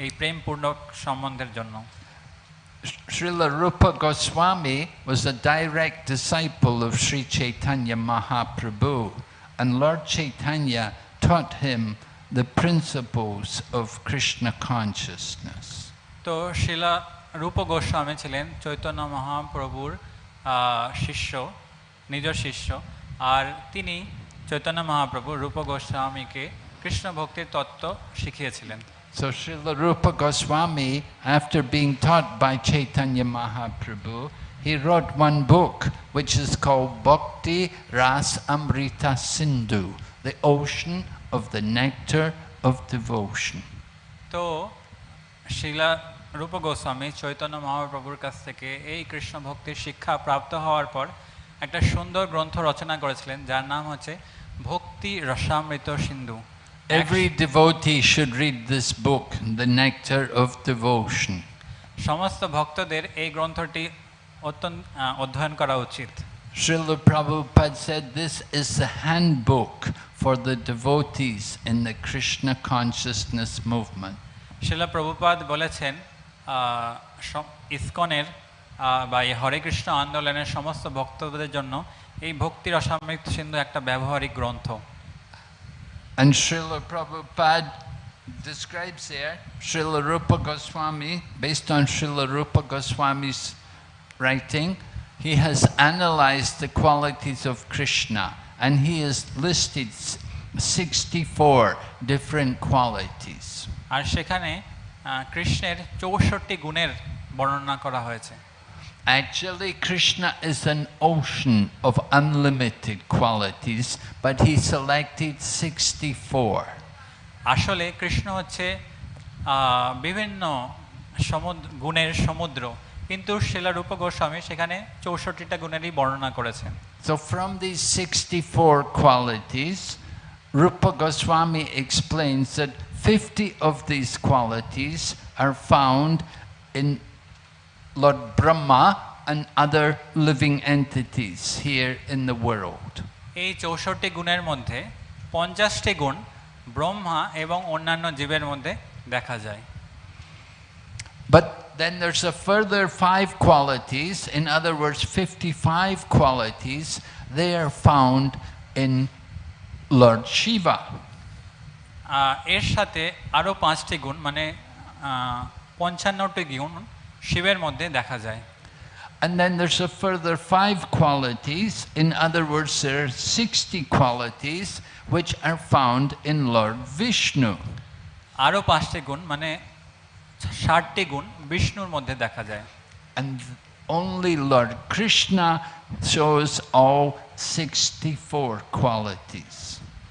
S2: এই প্রেমপূর্ণ সম্বন্ধের জন্য
S1: Srila Rupa Goswami was a direct disciple of Sri Chaitanya Mahaprabhu, and Lord Chaitanya taught him the principles of Krishna consciousness.
S2: তো শিলা রূপ গোস্বামী ছিলেন চৈতন্য মহাপ্রভুর আহ, শিষ্য নিজ শিষ্য আর তিনি চৈতন্য মহাপ্রভু রূপ গোস্বামীকে কৃষ্ণ ভক্তির তত্ত্ব শিখিয়েছিলেন
S1: So Srila Rupa Goswami, after being taught by Chaitanya Mahaprabhu, he wrote one book which is called Bhakti Ras Amrita Sindhu, the ocean of the nectar of devotion.
S2: তো শিলা রূপ গোস্বামী চৈতন্য মহাপ্রভুর কাছ থেকে এই কৃষ্ণ ভক্তির শিক্ষা প্রাপ্ত হওয়ার পর একটা সুন্দর গ্রন্থ রচনা করেছিলেন যার নাম হচ্ছে ভক্তি রসামৃত সিন্ধু
S1: Every devotee should read this book, The Nectar of Devotion.
S2: সমস্ত ভক্তদের এই গ্রন্থটি অত্যন্ত অধ্যয়ন করা উচিত
S1: Srila Prabhupada said this is the handbook for the devotees in the Krishna consciousness movement.
S2: শিলা প্রভুপাদ বলেছেন আহ, সম- ইসকনের আহ, বা এই হরে কৃষ্ণ আন্দোলনের সমস্ত ভক্তদের জন্য এই ভক্তি রসামৃত সিন্ধু একটা ব্যবহারিক গ্রন্থ
S1: And Srila Prabhupada describes there, Srila Rupa Goswami, based on Srila Rupa Goswami's writing, he has analyzed the qualities of Krishna And he has listed 64 different qualities.
S2: আর সেখানে কৃষ্ণের চৌষট্টি গুণের বর্ণনা করা হয়েছে
S1: Actually, Krishna is an ocean of unlimited qualities, but he selected 64.
S2: আসলে কৃষ্ণ হচ্ছে বিভিন্ন সমুদ্র গুণের সমুদ্র কিন্তু শিলারূপ গোস্বামী সেখানে চৌষট্টিটা গুণেরই বর্ণনা করেছেন
S1: So, from these 64 qualities, Rupa Goswami explains that 50 of these qualities are found in Lord Brahma and other living entities here in the world.
S2: এই চৌষট্টি গুণের মধ্যে পঞ্চাশটি গুণ ব্রহ্মা এবং অন্যান্য জীবের মধ্যে দেখা যায়
S1: But then there's a further five qualities, in other words, 55 qualities, they are found in Lord Shiva.
S2: আহ, এর সাথে আরও পাঁচটি গুণ মানে আহ, পঞ্চান্নটি গুণ শিবের মধ্যে দেখা যায়
S1: And then there's a further five qualities. In other words, there are 60 qualities which are found in Lord Vishnu.
S2: আরও পাঁচটি গুণ মানে ষাটটি গুণ বিষ্ণুর মধ্যে দেখা যায়
S1: And only Lord Krishna shows all 64 qualities.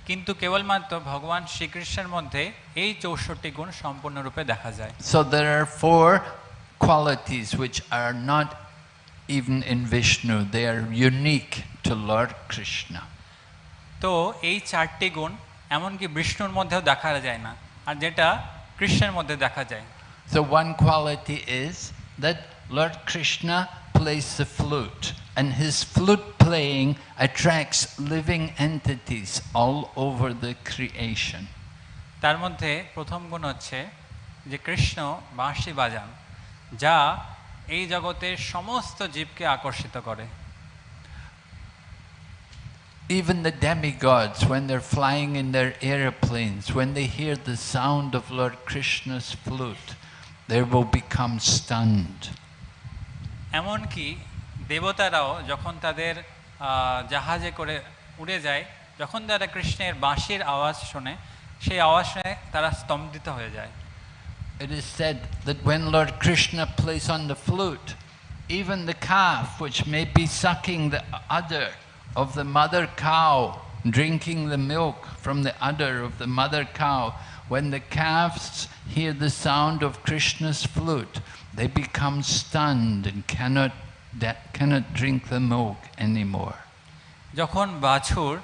S2: কিন্তু কেবলমাত্র ভগবান শ্রীকৃষ্ণের মধ্যে এই চৌষট্টি গুণ সম্পূর্ণরূপে দেখা যায়
S1: So there are four qualities which are not even in Vishnu, they are unique to Lord Krishna.
S2: তো এই চারটি গুণ এমনকি বিষ্ণুর মধ্যেও দেখা যায় না আর যেটা কৃষ্ণের মধ্যে দেখা যায়
S1: So one quality is that Lord Krishna plays the flute, and his flute playing attracts living entities all over the creation.
S2: তার মধ্যে প্রথম গুণ হচ্ছে যে কৃষ্ণ বাঁশি বাজান যা এই জগতের সমস্ত জীবকে আকর্ষিত করে
S1: Even the demigods, when they're flying in their aeroplanes, when they hear the sound of Lord Krishna's flute, they will become stunned.
S2: এমনকি দেবতারাও যখন তাদের আহ, জাহাজে করে উড়ে যায় যখন তারা কৃষ্ণের বাঁশির আওয়াজ শোনে সেই আওয়াজ শুনে তারা স্তম্ভিত হয়ে যায়
S1: It is said that when Lord Krishna plays on the flute, even the calf, which may be sucking the udder of the mother cow, drinking the milk from the udder of the mother cow, when the calves hear the sound of Krishna's flute, they become stunned and cannot, that cannot drink the milk anymore.
S2: যখন বাছুর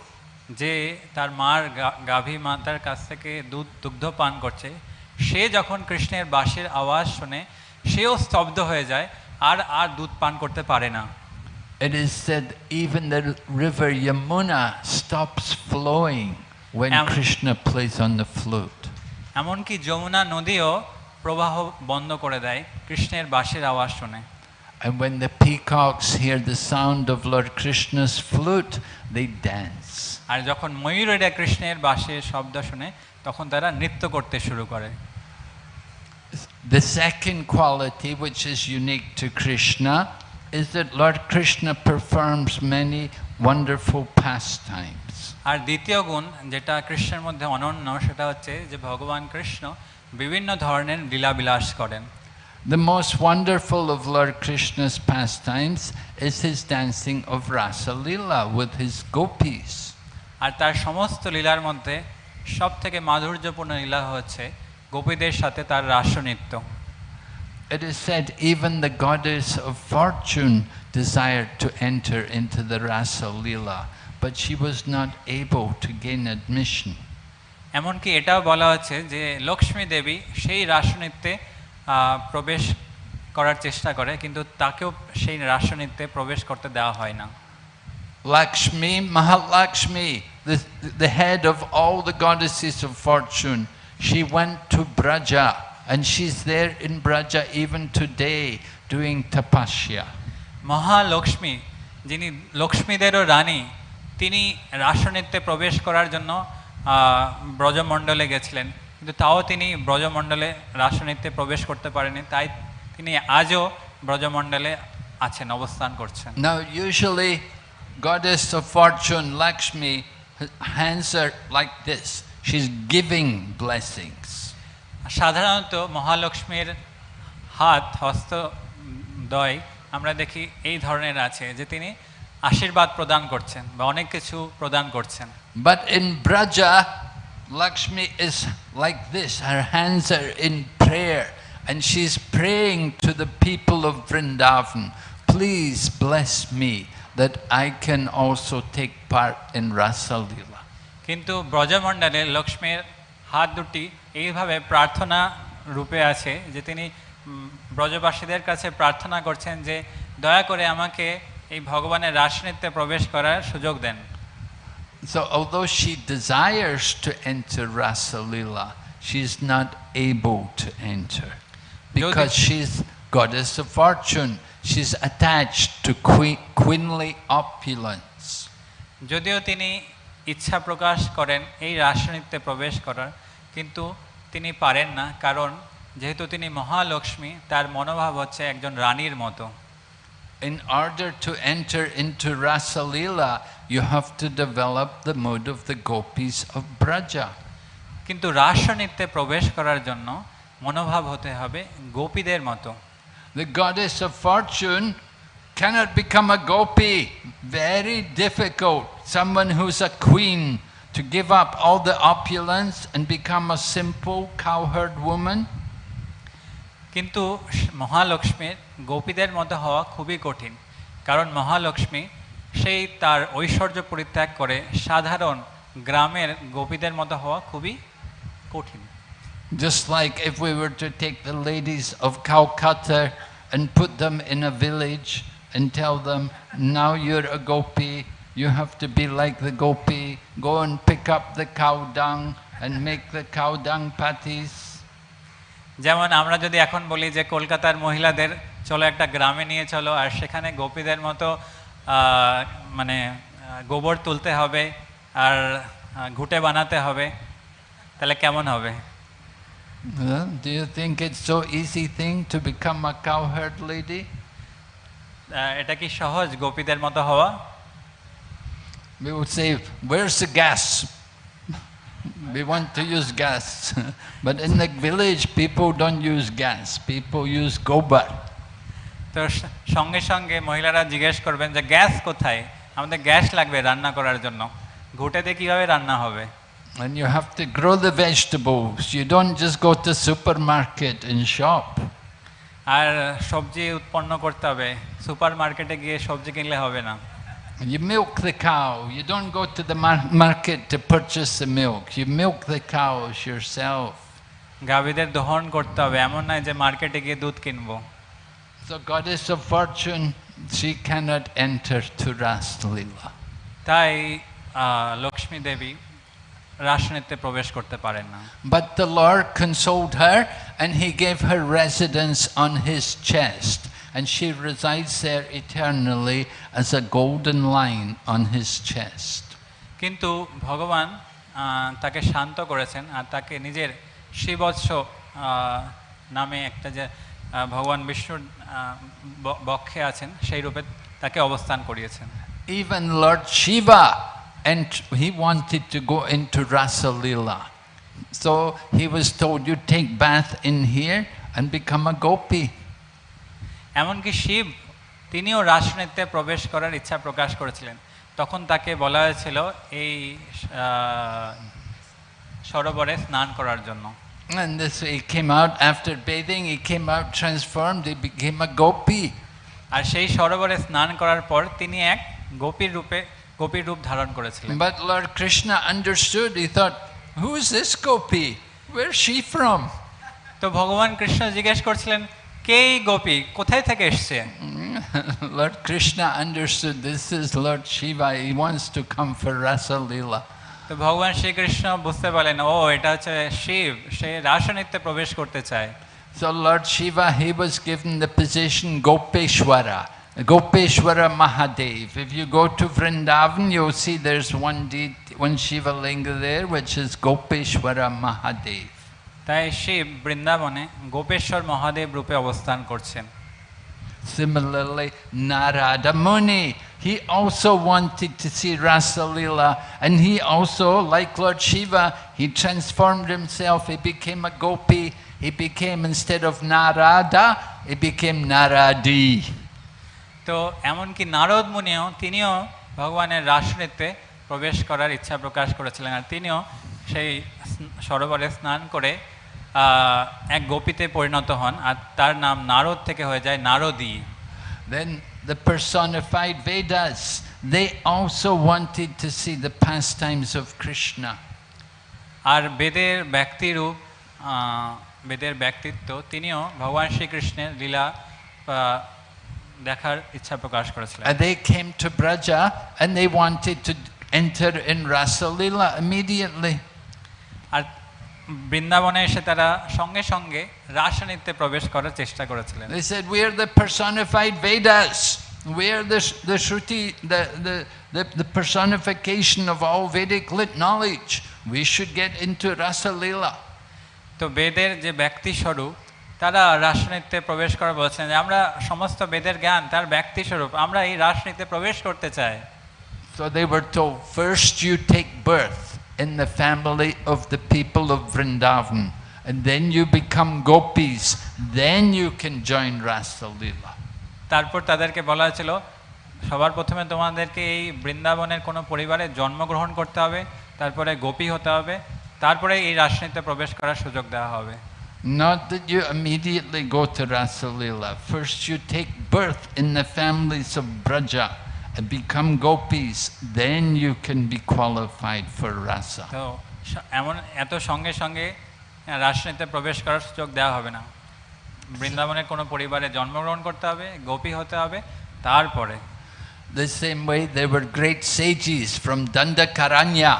S2: যে তার মার গা- গাভী মাতার কাছ থেকে দুধ দুগ্ধ পান করছে সে যখন কৃষ্ণের বাঁশির আওয়াজ শুনে সেও স্তব্ধ হয়ে যায় আর আর দুধ পান করতে পারে না
S1: It is said even the river Yamuna stops flowing when
S2: Am-
S1: Krishna plays on the flute.
S2: এমনকি যমুনা নদীও প্রবাহ বন্ধ করে দেয় কৃষ্ণের বাঁশির আওয়াজ শুনে
S1: And when the peacocks hear the sound of Lord Krishna's flute, they dance.
S2: আর যখন ময়ূরেরা কৃষ্ণের বাঁশির শব্দ শুনে তখন তারা নৃত্য করতে শুরু করে
S1: The second quality, which is unique to Krishna, is that Lord Krishna performs many wonderful pastimes.
S2: আর দ্বিতীয় গুণ যেটা কৃষ্ণের মধ্যে অনন্য সেটা হচ্ছে যে ভগবান কৃষ্ণ বিভিন্ন ধরনের লীলাবিলাস করেন
S1: The most wonderful of Lord Krishna's pastimes is his dancing of Rasa Lila with his gopis.
S2: আর তার সমস্ত লীলার মধ্যে সব থেকে মাধুর্যপূর্ণ লীলা হচ্ছে গোপীদের সাথে তার রাসনৃত্য
S1: It is said even the goddess of fortune desired to enter into the Rasa Lila, but she was not able to gain admission.
S2: এমনকি এটাও বলা হচ্ছে যে লক্ষ্মী দেবী সেই রাসনৃত্যে আহ, প্রবেশ করার চেষ্টা করে কিন্তু তাকেও সেই রাসনৃত্যে প্রবেশ করতে দেওয়া হয় না
S1: Lakshmi, Mahalakshmi, the, the head of all the goddesses of fortune, she went to Braja and she's there in Braja even today doing tapasya.
S2: Mahalakshmi যিনি লক্ষ্মীদেরও রানী তিনি রাসনৃত্যে প্রবেশ করার জন্য ব্রজমণ্ডলে গেছিলেন কিন্তু তাও তিনি ব্রজমণ্ডলে রাসনৃত্যে প্রবেশ করতে পারেনি তাই তিনি আজও ব্রজমণ্ডলে আছেন অবস্থান করছেন
S1: Now, usually, goddess of fortune, Lakshmi, her hands are like this. She's giving blessings.
S2: সাধারণত মহালক্ষ্মীর হাত হস্ত দয় আমরা দেখি এই ধরনের আছে যে তিনি আশীর্বাদ প্রদান করছেন বা অনেক কিছু প্রদান করছেন।
S1: But in Braja Lakshmi is like this her hands are in prayer and she is praying to the people of Vrindavan please bless me that I can also take part in rasa lila
S2: কিন্তু ব্রজমণ্ডলে লক্ষ্মীর হাত দুটি এইভাবে প্রার্থনা রূপে আছে যে তিনি ব্রজবাসীদের কাছে প্রার্থনা করছেন যে দয়া করে আমাকে এই ভগবানের রাসনৃত্যে প্রবেশ করার সুযোগ দেন
S1: So, although she desires to enter Rasa Lila, she's not able to enter because she's goddess of fortune. She's attached to que- queenly opulence.
S2: যদিও তিনি ইচ্ছা প্রকাশ করেন এই রাসনৃত্যে প্রবেশ করার কিন্তু তিনি পারেন না কারণ যেহেতু তিনি মহালক্ষ্মী তার মনোভাব হচ্ছে একজন রানীর মতো
S1: In order to enter into Rasa Leela, you have to develop the mood of the gopis of Braja.
S2: কিন্তু রাস নৃত্যে প্রবেশ করার জন্য মনোভাব হতে হবে গোপীদের মতো
S1: The goddess of fortune cannot become a gopi. Very difficult. Someone who's a queen to give up all the opulence and become a simple cowherd woman.
S2: কিন্তু মহালক্ষ্মীর গোপীদের মতো হওয়া খুবই কঠিন কারণ মহালক্ষ্মী সেই তার ঐশ্বর্য পরিত্যাগ করে সাধারণ গ্রামের গোপীদের মতো হওয়া খুবই কঠিন
S1: Just like if we were to take the ladies of Calcutta and put them in a village and tell them, now you're a gopi, you have to be like the gopi, go and pick up the cow dung and make the cow dung patties.
S2: যেমন আমরা যদি এখন বলি যে কলকাতার মহিলাদের চলো একটা গ্রামে নিয়ে চলো আর সেখানে গোপীদের মতো মানে গোবর তুলতে হবে আর ঘুঁটে বানাতে হবে তাহলে কেমন হবে
S1: Huh? Do you think it's so easy thing to become a cowherd lady?
S2: এটা কি সহজ গোপীদের মতো হওয়া
S1: We would say, where's the gas? We want to use gas. but in the village, people don't use gas. People use gobar.
S2: তো স- সঙ্গে সঙ্গে মহিলারা জিজ্ঞেস করবেন যে গ্যাস কোথায় আমাদের গ্যাস লাগবে রান্না করার জন্য ঘুঁটেতে কিভাবে রান্না হবে
S1: And you have to grow the vegetables. You don't just go to supermarket and shop.
S2: আর সবজি উৎপন্ন করতে হবে সুপার মার্কেটে গিয়ে সবজি কিনলে হবে না
S1: You milk the cow. You don't go to the mar- market to purchase the milk. You milk the cows yourself.
S2: গাভীদের দহন করতে হবে এমন নয় যে মার্কেটে গিয়ে দুধ কিনবো
S1: So goddess of fortune, she cannot enter to Raslila.
S2: তাই আহ, লক্ষ্মী দেবী রাসনৃত্যে প্রবেশ করতে পারেন না
S1: But the Lord consoled her and he gave her residence on his chest. And she resides there eternally as a golden line on his chest.
S2: কিন্তু ভগবান আহ, তাকে শান্ত করেছেন আর তাকে নিজের শ্রীবৎস আহ, নামে একটা যে আহ, ভগবান বিষ্ণুর আহ, ব- বক্ষে আছেন সেই রূপে তাকে অবস্থান করিয়েছেন
S1: Even Lord Shiva, and he wanted to go into Rasa Lila. So he was told, you take bath in here and become a gopi.
S2: এমনকি শিব তিনিও রাসনৃত্যে প্রবেশ করার ইচ্ছা প্রকাশ করেছিলেন তখন তাকে বলা হয়েছিল এই সরোবরে স্নান করার জন্য
S1: And this he came out after bathing, he came out transformed, he became a gopi.
S2: আর সেই সরোবরে স্নান করার পর তিনি এক গোপীর রূপে গোপীর রূপ ধারণ করেছিলেন
S1: But Lord Krishna understood, he thought, who is this gopi? Where's she from?
S2: তো ভগবান কৃষ্ণ জিজ্ঞেস করছিলেন কে এই গোপী কোথায় থেকে এসছে
S1: Lord Krishna understood this is Lord Shiva, he wants to come for Rasa Lila.
S2: তো ভগবান শ্রীকৃষ্ণ বুঝতে পারলেন ও এটা হচ্ছে শিব সে রাসনৃত্যে প্রবেশ করতে চায়
S1: So Lord Shiva, he was given the position Gopeshwara, Gopeshwara Mahadev. If you go to Vrindavan, you'll see there's one, de- one Shiva linga there, which is Gopeshwara Mahadev.
S2: তাই শিব বৃন্দাবনে গোপেশ্বর মহাদেব রূপে অবস্থান করছেন
S1: Similarly, Narada Muni, he also wanted to see Rasa Lila, and he also, like Lord Shiva, he transformed himself, he became a gopi, he became, instead of Narada, he became Naradi.
S2: তো এমনকি নারদ মুনিও তিনিও ভগবানের রাসনৃত্যে প্রবেশ করার ইচ্ছা প্রকাশ করেছিলেন আর তিনিও সেই সরোবরে স্নান করে এক গোপীতে পরিণত হন আর তার নাম নারদ থেকে হয়ে যায় নারদী
S1: Then the personified Vedas, they also wanted to see the pastimes of Krishna.
S2: আর বেদের ব্যক্তিরূপ আহ, বেদের ব্যক্তিত্ব তিনিও ভগবান শ্রীকৃষ্ণের লীলা আহ, দেখার ইচ্ছা প্রকাশ করেছিলেন
S1: And they came to Braja and they wanted to enter in Rasa Lila immediately.
S2: আর বৃন্দাবনে এসে তারা সঙ্গে সঙ্গে রাসায়নিকতে প্রবেশ করার চেষ্টা করেছিলেন।
S1: They said we the personified Vedas we are the the shruti the the the of all Vedic knowledge we should get into rasalila
S2: তো বেদের যে ব্যক্তি তারা রাসায়নিকতে প্রবেশ করা বলছেন যে আমরা সমস্ত বেদের জ্ঞান তার ব্যক্তি আমরা এই রাসায়নিকতে প্রবেশ করতে চাই।
S1: So they were to first you take birth in the family of the people of Vrindavan, and then you become gopis, then you can join Rasa Leela.
S2: তারপর তাদেরকে বলা হয়েছিল সবার প্রথমে তোমাদেরকে এই বৃন্দাবনের কোনো পরিবারে জন্মগ্রহণ করতে হবে তারপরে গোপী হতে হবে তারপরে এই রাসনৃত্যে প্রবেশ করার সুযোগ দেওয়া হবে
S1: Not that you immediately go to Rasa Leela. First you take birth in the families of Braja and become gopis, then you can be qualified for Rasa.
S2: তো স- এমন এত সঙ্গে সঙ্গে রাসনৃত্যে প্রবেশ করার সুযোগ দেওয়া হবে না বৃন্দাবনের কোনো পরিবারে জন্মগ্রহণ করতে হবে গোপী হতে হবে তারপরে
S1: The same way there were great sages from Dandakaranya.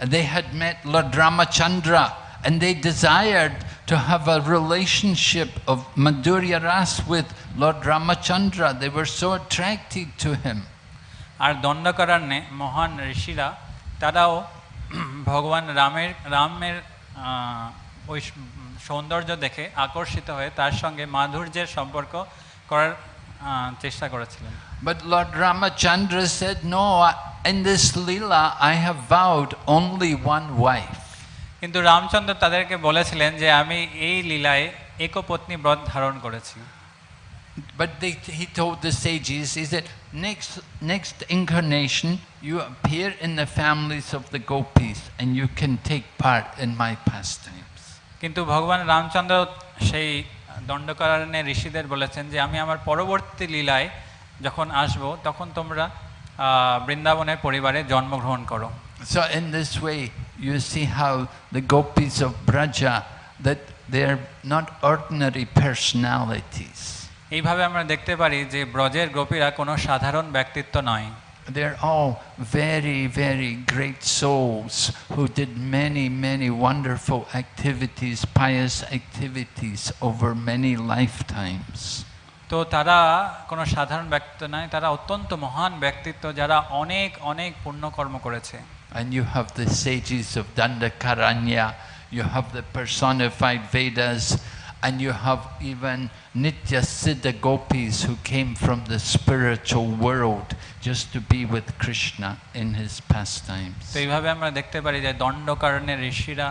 S1: and They had met Lord Ramachandra and they desired to have a relationship of Madhurya Ras with Lord Ramachandra. They were so attracted to him.
S2: আর দণ্ডকারণ্যে মহান ঋষিরা তারাও ভগবান রামের রামের ওই সৌন্দর্য দেখে আকর্ষিত হয়ে তার সঙ্গে মাধুর্যের সম্পর্ক করার চেষ্টা করেছিলেন
S1: But Lord Ramachandra said, No, in this Leela I have vowed only one wife.
S2: কিন্তু রামচন্দ্র তাদেরকে বলেছিলেন যে আমি এই লীলায় একপত্নী ব্রত ধারণ করেছি
S1: But they, he told the sages, he said, next, next incarnation, you appear in the families of the gopis and you can take part in my pastimes.
S2: কিন্তু ভগবান রামচন্দ্র সেই দণ্ডকারণ্যে ঋষিদের বলেছেন যে আমি আমার পরবর্তী লীলায় যখন আসব তখন তোমরা আহ, বৃন্দাবনের পরিবারে জন্মগ্রহণ করো
S1: So in this way, you see how the gopis of Braja, that they're not ordinary personalities.
S2: এইভাবে আমরা দেখতে পারি যে ব্রজের গোপীরা কোনো সাধারণ ব্যক্তিত্ব নয়
S1: They're all very, very great souls who did many, many wonderful activities, pious activities over many lifetimes.
S2: তো তারা কোনো সাধারণ ব্যক্তিত্ব নয় তারা অত্যন্ত মহান ব্যক্তিত্ব যারা অনেক অনেক পুণ্যকর্ম করেছে
S1: And you have the sages of Dandakaranya, you have the personified Vedas, and you have even Nitya Siddha gopis who came from the spiritual world just to be with Krishna in his pastimes.
S2: তো এইভাবে আমরা দেখতে পারি যে দণ্ডকারণ্যের ঋষিরা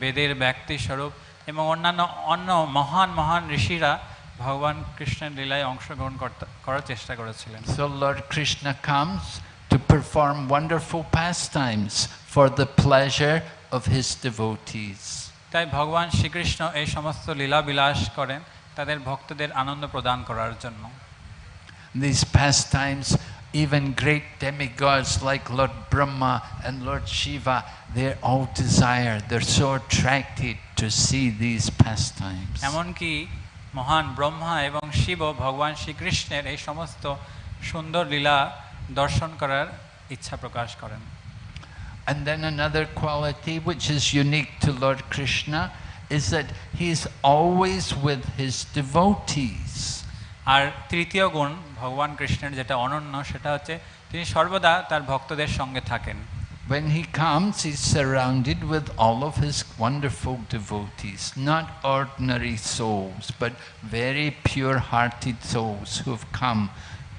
S2: বেদের ব্যক্তি স্বরূপ এবং অন্যান্য অন্য মহান মহান ঋষিরা ভগবান কৃষ্ণের লীলায় অংশগ্রহণ করতে- করার চেষ্টা করেছিলেন
S1: So Lord Krishna comes to perform wonderful pastimes for the pleasure of his devotees.
S2: তাই ভগবান শ্রীকৃষ্ণ এই সমস্ত লীলা বিলাস করেন তাদের ভক্তদের আনন্দ প্রদান করার জন্য
S1: These pastimes, even great demigods like Lord Brahma and Lord Shiva, they all desire, they're so attracted to see these pastimes.
S2: এমনকি মহান ব্রহ্মা এবং শিব ভগবান শ্রীকৃষ্ণের এই সমস্ত সুন্দর লীলা দর্শন করার ইচ্ছা প্রকাশ করেন
S1: And then another quality which is unique to Lord Krishna is that he's always with his devotees.
S2: আর তৃতীয় গুণ ভগবান কৃষ্ণের যেটা অনন্য সেটা হচ্ছে তিনি সর্বদা তার ভক্তদের সঙ্গে থাকেন
S1: When he comes, he's surrounded with all of his wonderful devotees, not ordinary souls, but very pure hearted souls who've come,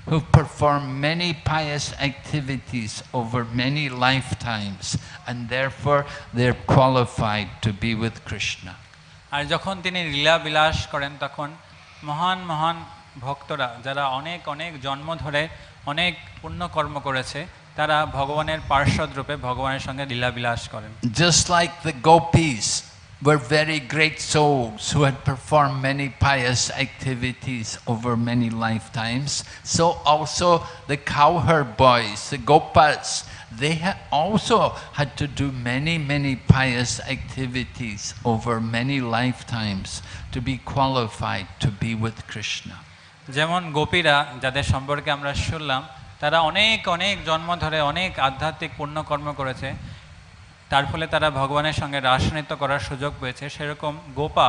S1: who perform many pious activities over many lifetimes and therefore they're qualified to be with Krishna.
S2: আর যখন তিনি লীলা বিলাস করেন তখন মহান মহান ভক্তরা যারা অনেক অনেক জন্ম ধরে অনেক পুণ্য কর্ম করেছে তারা ভগবানের পার্শ্বদ রূপে ভগবানের সঙ্গে লীলা বিলাস করেন
S1: just like the gopis were very great souls who had performed many pious activities over many lifetimes, so also the cowherd boys, the gopas, they ha- also had to do many, many pious activities over many lifetimes to be qualified to be with Krishna.
S2: যেমন গোপীরা যাদের সম্পর্কে আমরা শুনলাম তারা অনেক অনেক জন্ম ধরে অনেক আধ্যাত্মিক পুণ্যকর্ম করেছে তার ফলে তারা ভগবানের সঙ্গে রাসনৃত্য করার সুযোগ পেয়েছে সেরকম গোপা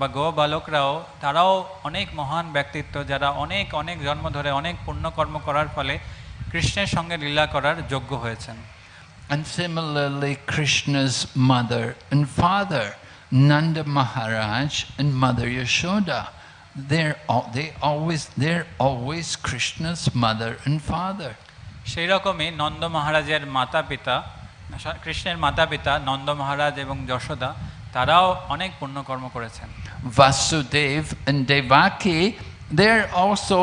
S2: বা গো বালকরাও তারাও অনেক মহান ব্যক্তিত্ব যারা অনেক অনেক জন্ম ধরে অনেক পুণ্যকর্ম করার ফলে কৃষ্ণের সঙ্গে লীলা করার যোগ্য হয়েছেন
S1: And similarly, Krishna's mother and father, Nanda Maharaj and Mother Yashoda. They're al- they always they're always Krishna's mother and father.
S2: সেই রকমই নন্দ মহারাজের মাতা পিতা কৃষ্ণের মাতা পিতা নন্দ মহারাজ এবং যশোদা তারাও অনেক পুণ্যকর্ম করেছেন
S1: Vasudev and Devaki, they're also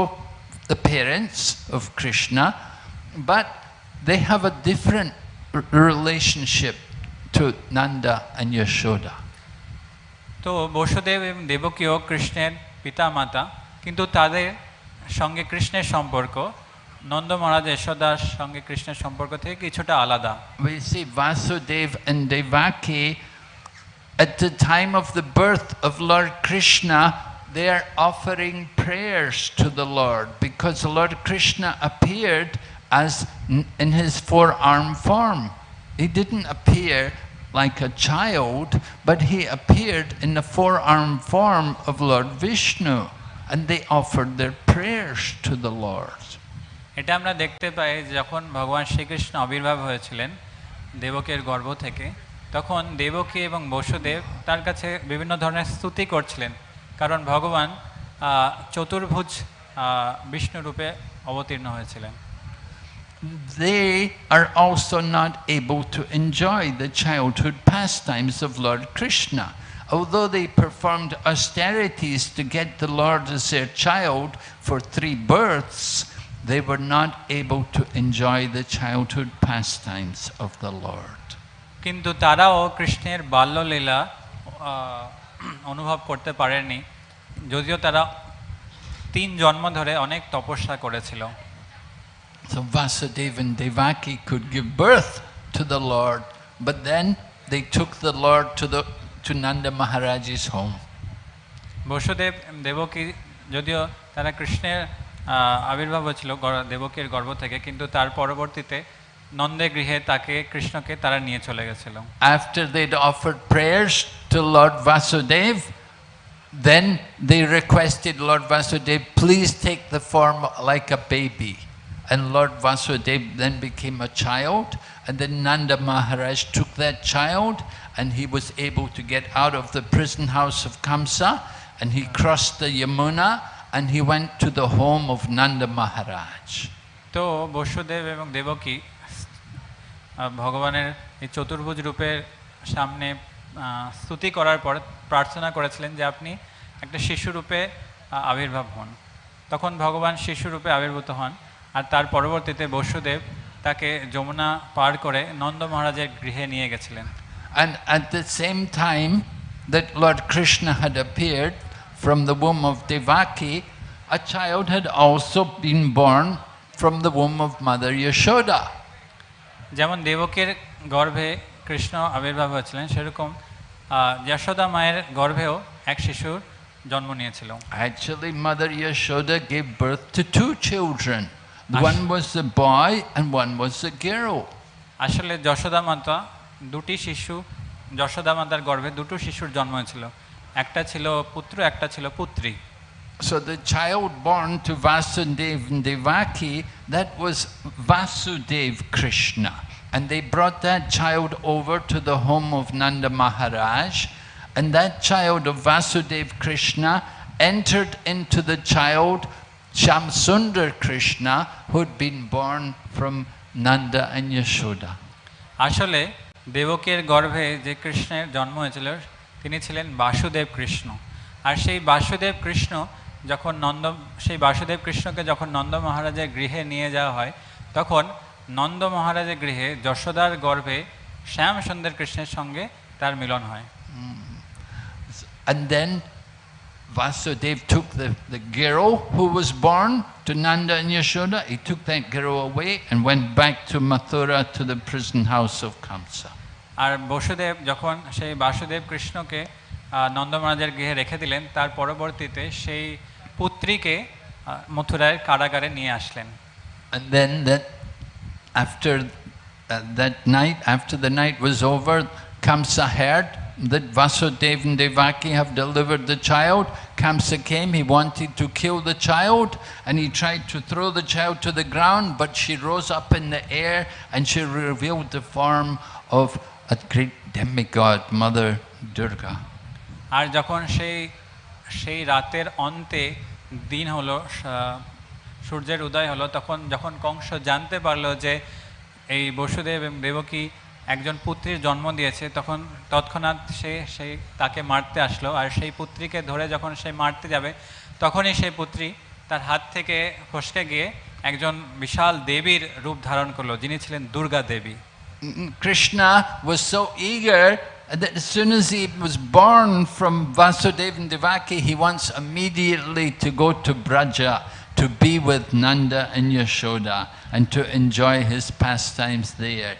S1: the parents of Krishna, but they have a different relationship to Nanda and Yashoda.
S2: তো বসুদেব এবং দেবকীও কৃষ্ণের পিতা মাতা কিন্তু তাদের সঙ্গে কৃষ্ণের সম্পর্ক নন্দ মহারাজ যশোদার সঙ্গে কৃষ্ণের সম্পর্ক থেকে কিছুটা আলাদা
S1: We see Vasudev and Devaki at the time of the birth of Lord Krishna, they are offering prayers to the Lord because Lord Krishna appeared as n- in his four-arm form. He didn't appear like a child, but he appeared in the four-arm form of Lord Vishnu, and they offered their prayers to the Lord.
S2: এটা আমরা দেখতে পাই যখন ভগবান শ্রীকৃষ্ণ আবির্ভাব হয়েছিলেন দেবকের গর্ভ থেকে তখন দেবকী এবং বসুদেব তার কাছে বিভিন্ন ধরনের স্তুতি করছিলেন কারণ ভগবান চতুর্ভুজ আহ, বিষ্ণু রূপে অবতীর্ণ হয়েছিলেন
S1: they are also not able to enjoy the childhood pastimes of Lord Krishna. Although they performed austerities to get the Lord as their child for three births, they were not able to enjoy the childhood pastimes of the Lord.
S2: কিন্তু তারাও কৃষ্ণের বাল্যলীলা আহ, অনুভব করতে পারেনি যদিও তারা তিন জন্ম ধরে অনেক তপস্যা করেছিল
S1: So Vasudeva and Devaki could give birth to the Lord, but then they took the Lord to, the, to Nanda Maharaj's home.
S2: Vasudev Devaki যদিও তারা কৃষ্ণের আহ, আবির্ভাব হয়েছিল গর- দেবকীর গর্ভ থেকে কিন্তু তার পরবর্তীতে নন্দে গৃহে তাকে কৃষ্ণকে তারা নিয়ে চলে গেছিল
S1: after they'd offered prayers to Lord Vasudev, then they requested Lord Vasudev, please take the form like a baby. And Lord Vasudev then became a child, and then Nanda Maharaj took that child, and he was able to get out of the prison house of Kamsa, and he crossed the Yamuna, and he went to the home of Nanda Maharaj.
S2: তো বসুদেব এবং দেবকী ভগবানের এই চতুর্ভুজ রূপের সামনে স্তুতি করার পর প্রার্থনা করেছিলেন যে আপনি একটা শিশু রূপে আহ, আবির্ভাব হন তখন ভগবান শিশু রূপে আবির্ভূত হন আর তার পরবর্তীতে বসুদেব তাকে যমুনা পার করে নন্দ মহারাজের গৃহে নিয়ে গেছিলেন
S1: And at the same time that Lord Krishna had appeared from the womb of Devaki, a child had also been born from the womb of Mother Yashoda.
S2: যেমন দেবকের গর্ভে কৃষ্ণ আবির্ভাব হয়েছিলেন সেরকম আহ, যশোদা মায়ের গর্ভেও এক শিশুর জন্ম নিয়েছিল
S1: Actually, Mother Yashoda gave birth to two children.
S2: Ash-
S1: One was a boy and one was a girl.
S2: আসলে যশোদা মাতা দুটি শিশু যশোদা মাতার গর্ভে দুটো শিশুর জন্ম হয়েছিল একটা ছিল পুত্র একটা ছিল পুত্রী
S1: So the child born to Vasudev and Devaki, that was Vasudev Krishna. And they brought that child over to the home of Nanda Maharaj. And that child of Vasudev Krishna entered into the child Shyamsundar Krishna, who had been born from Nanda and Yashoda.
S2: আসলে দেবকের গর্ভে যে কৃষ্ণের জন্ম হয়েছিল তিনি ছিলেন বাসুদেব কৃষ্ণ আর সেই বাসুদেব কৃষ্ণ যখন নন্দ সেই বাসুদেব কৃষ্ণকে যখন নন্দ মহারাজের গৃহে নিয়ে যাওয়া হয় তখন নন্দ মহারাজের গৃহে যশোদার গর্ভে শ্যাম সুন্দর কৃষ্ণের সঙ্গে তার মিলন হয়
S1: And then Vasudev took the, the girl who was born to Nanda and Yashoda, he took that girl away and went back to Mathura to the prison house of Kamsa.
S2: আর বসুদেব যখন সেই বাসুদেব কৃষ্ণকে আহ, নন্দ মহারাজের গৃহে রেখে দিলেন তার পরবর্তীতে সেই পুত্রীকে আহ, মথুরার কারাগারে নিয়ে আসলেন
S1: And then that after uh, that night, after the night was over, Kamsa heard that Vasudev and Devaki have delivered the child. Kamsa came, he wanted to kill the child and he tried to throw the child to the ground, but she rose up in the air and she revealed the form of a great demigod, Mother Durga.
S2: আর যখন সেই সেই রাতের অন্তে দিন হলো সূর্যের উদয় হলো তখন যখন কংস জানতে পারল যে এই বসুদেব দেবকী একজন পুত্রীর জন্ম দিয়েছে তখন তৎক্ষণাৎ সে সেই তাকে মারতে আসলো আর সেই পুত্রীকে ধরে যখন সে মারতে যাবে তখনই সেই পুত্রী তার হাত থেকে ফসকে গিয়ে একজন বিশাল দেবীর রূপ ধারণ করল যিনি ছিলেন দুর্গা দেবী
S1: Krishna was so eager that as soon as he was born from Vasudeva and Devaki, he wants immediately to go to Braja to be with Nanda and Yashoda and to enjoy his pastimes there.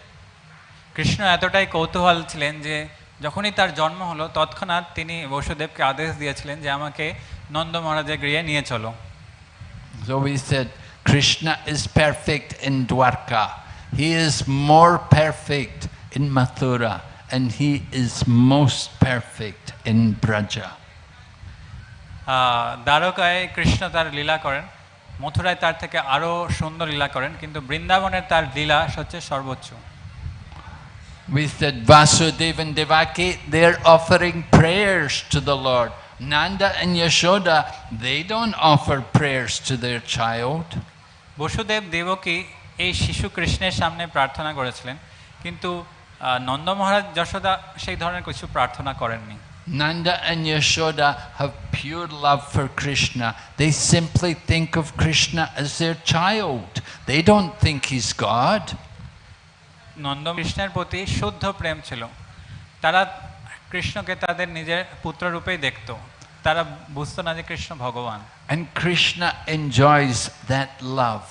S2: Krishna এতটাই কৌতূহল ছিলেন যে যখনই তার জন্ম হলো তৎক্ষণাৎ তিনি বসুদেবকে আদেশ দিয়েছিলেন যে আমাকে নন্দ মহারাজের গৃহে নিয়ে চলো
S1: So we said Krishna is perfect in Dwarka. He is more perfect in Mathura and he is most perfect in Braja.
S2: আহ, দ্বারকায় কৃষ্ণ তার লীলা করেন মথুরায় তার থেকে আরও সুন্দর লীলা করেন কিন্তু বৃন্দাবনের তার লীলা হচ্ছে সর্বোচ্চ
S1: We said Vasudeva and Devaki, they're offering prayers to the Lord. Nanda and Yashoda, they don't offer prayers to their child.
S2: Vasudev Devaki এই শিশু কৃষ্ণের সামনে প্রার্থনা করেছিলেন কিন্তু নন্দ মহারাজ যশোদা সেই ধরনের কিছু প্রার্থনা করেননি
S1: Nanda and Yashoda have pure love for Krishna. They simply think of Krishna as their child. They don't think he's God.
S2: Nanda কৃষ্ণের প্রতি শুদ্ধ প্রেম ছিল তারা কৃষ্ণকে তাদের নিজের পুত্ররূপেই দেখত তারা বুঝতো না যে কৃষ্ণ ভগবান
S1: And Krishna enjoys that love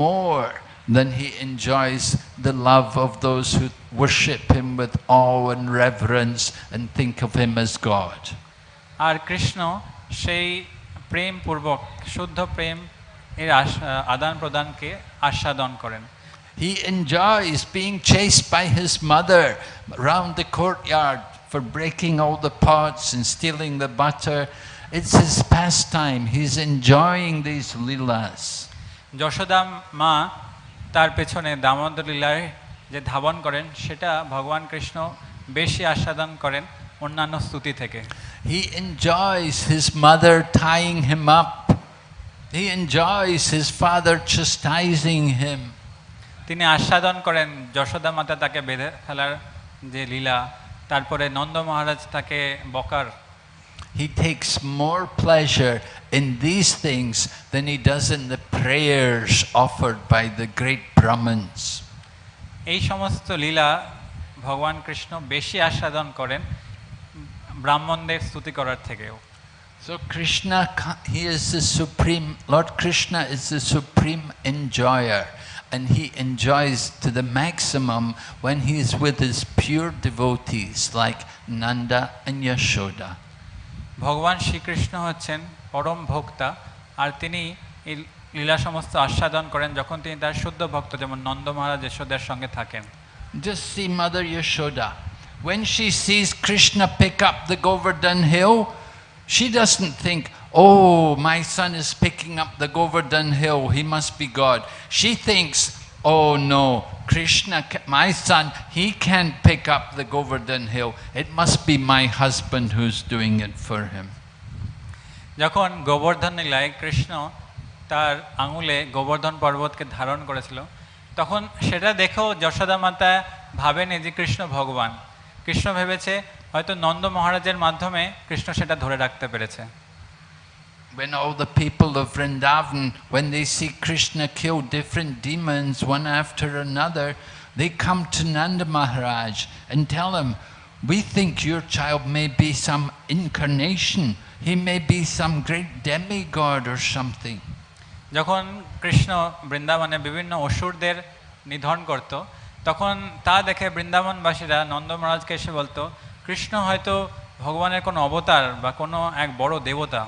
S1: more than he enjoys the love of those who worship him with awe and reverence and think of him as God.
S2: আর কৃষ্ণ সেই প্রেম পূর্বক শুদ্ধ প্রেম এর আস- আদান প্রদানকে আস্বাদন করেন
S1: He enjoys being chased by his mother round the courtyard for breaking all the pots and stealing the butter. It's his pastime. He's enjoying these leelas.
S2: Yashoda মা তার পেছনে দামোদর লীলায় যে ধাবন করেন সেটা ভগবান কৃষ্ণ বেশি আস্বাদন করেন অন্যান্য স্তুতি থেকে
S1: হি enjoys his mother tying him up. He enjoys his father chastising him.
S2: তিনি আস্বাদন করেন যশোদা মাতা তাকে বেঁধে ফেলার যে লীলা তারপরে নন্দ মহারাজ তাকে বকার
S1: He takes more pleasure in these things than he does in the prayers offered by the great Brahmins.
S2: এই সমস্ত লীলা ভগবান কৃষ্ণ বেশি আস্বাদন করেন ব্রাহ্মণদের স্তুতি করার থেকেও
S1: So Krishna, ca- he is the supreme, Lord Krishna is the supreme enjoyer and he enjoys to the maximum when he is with his pure devotees like Nanda and Yashoda.
S2: ভগবান শ্রীকৃষ্ণ হচ্ছেন পরম ভোক্তা আর তিনি এই লীলা সমস্ত আস্বাদন করেন যখন তিনি তার শুদ্ধ ভক্ত যেমন নন্দ মহারাজ যশোদার সঙ্গে থাকেন
S1: Just see Mother Yashoda. When she sees Krishna pick up the Govardhan hill, she doesn't think, oh, my son is picking up the Govardhan hill, he must be God. She thinks, oh no, Krishna, my son, he can't pick up the Govardhan hill. It must be my husband who's doing it for him.
S2: যখন গোবর্ধন লীলায় কৃষ্ণ তার আঙুলে গোবর্ধন পর্বতকে ধারণ করেছিল তখন সেটা দেখেও যশোদা মাতা ভাবেনি যে কৃষ্ণ ভগবান কৃষ্ণ ভেবেছে হয়তো নন্দ মহারাজের মাধ্যমে কৃষ্ণ সেটা ধরে রাখতে পেরেছে
S1: When all the people of Vrindavan, when they see Krishna kill different demons one after another, they come to Nanda Maharaj and tell him, we think your child may be some incarnation. He may be some great demigod or something.
S2: যখন কৃষ্ণ বৃন্দাবনে বিভিন্ন অসুরদের নিধন করত তখন তা দেখে বৃন্দাবনবাসীরা নন্দ মহারাজকে এসে বলতো কৃষ্ণ হয়তো ভগবানের কোনো অবতার বা কোনো এক বড় দেবতা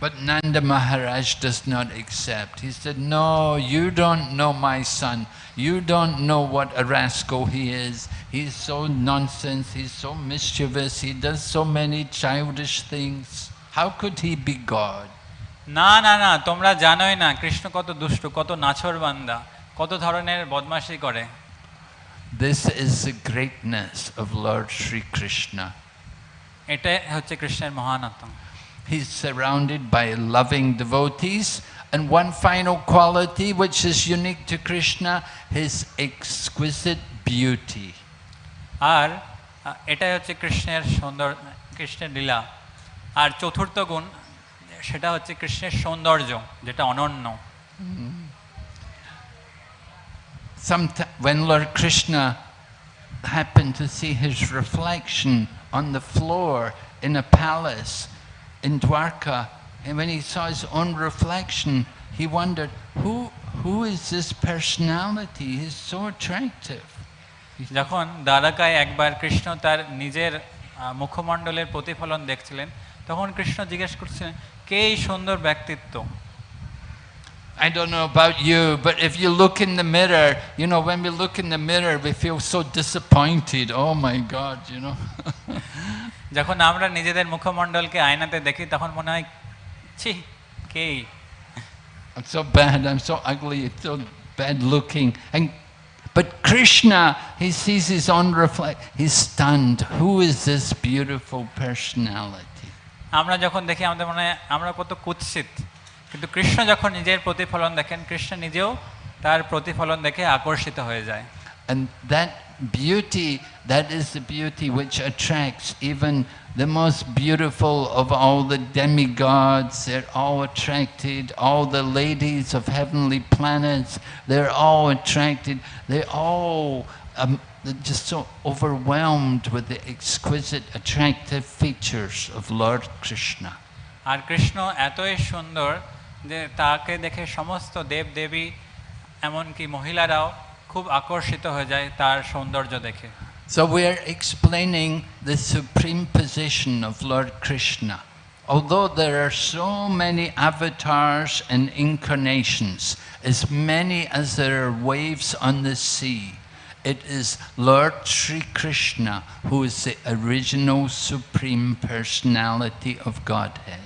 S1: But Nanda Maharaj does not accept. He said, No, you don't know my son. You don't know what a rascal he is. He's so nonsense. He's so mischievous. He does so many childish things. How could he be God?
S2: না না না তোমরা জানোই না কৃষ্ণ কত দুষ্ট কত নাছর বান্দা কত ধরনের বদমাশি করে
S1: This is the greatness of Lord Sri Krishna.
S2: এটাই হচ্ছে কৃষ্ণের মহানত্ব
S1: He's surrounded by loving devotees. And one final quality which is unique to Krishna, his exquisite beauty.
S2: আর আহ, এটাই হচ্ছে কৃষ্ণের সুন্দর কৃষ্ণের লীলা আর চতুর্থ গুণ সেটা হচ্ছে কৃষ্ণের সৌন্দর্য যেটা অনন্য
S1: Somet- when Lord Krishna happened to see his reflection on the floor in a palace in Dwarka, and when he saw his own reflection, he wondered, who, who is this personality? He's so attractive.
S2: যখন দ্বারকায় একবার কৃষ্ণ তার নিজের আহ, মুখমণ্ডলের প্রতিফলন দেখছিলেন তখন কৃষ্ণ জিজ্ঞেস করছিলেন কে এই সুন্দর ব্যক্তিত্ব
S1: I don't know about you, but if you look in the mirror, you know, when we look in the mirror, we feel so disappointed. Oh my God, you know.
S2: যখন আমরা নিজেদের মুখমণ্ডলকে আয়নাতে দেখি তখন মনে হয় ছি কে
S1: I'm so bad, I'm so ugly, it's so bad looking. And, but Krishna, he sees his own reflect, he's stunned. Who is this beautiful personality?
S2: আমরা যখন দেখি আমাদের মনে হয় আমরা কত কুৎসিত কিন্তু কৃষ্ণ যখন নিজের প্রতিফলন দেখেন কৃষ্ণ নিজেও তার প্রতিফলন দেখে আকর্ষিত হয়ে যায়
S1: And that beauty, that is the beauty which attracts even the most beautiful of all the demigods. They're all attracted. All the ladies of heavenly planets, they're all attracted. They all um, they're just so overwhelmed with the exquisite, attractive features of Lord Krishna.
S2: আর কৃষ্ণ এতই সুন্দর যে তাকে দেখে সমস্ত দেব দেবী এমনকি মহিলারাও খুব আকর্ষিত হয়ে যায় তার সৌন্দর্য দেখে
S1: So we're explaining the supreme position of Lord Krishna. Although there are so many avatars and incarnations, as many as there are waves on the sea, it is Lord Sri Krishna who is the original supreme personality of Godhead.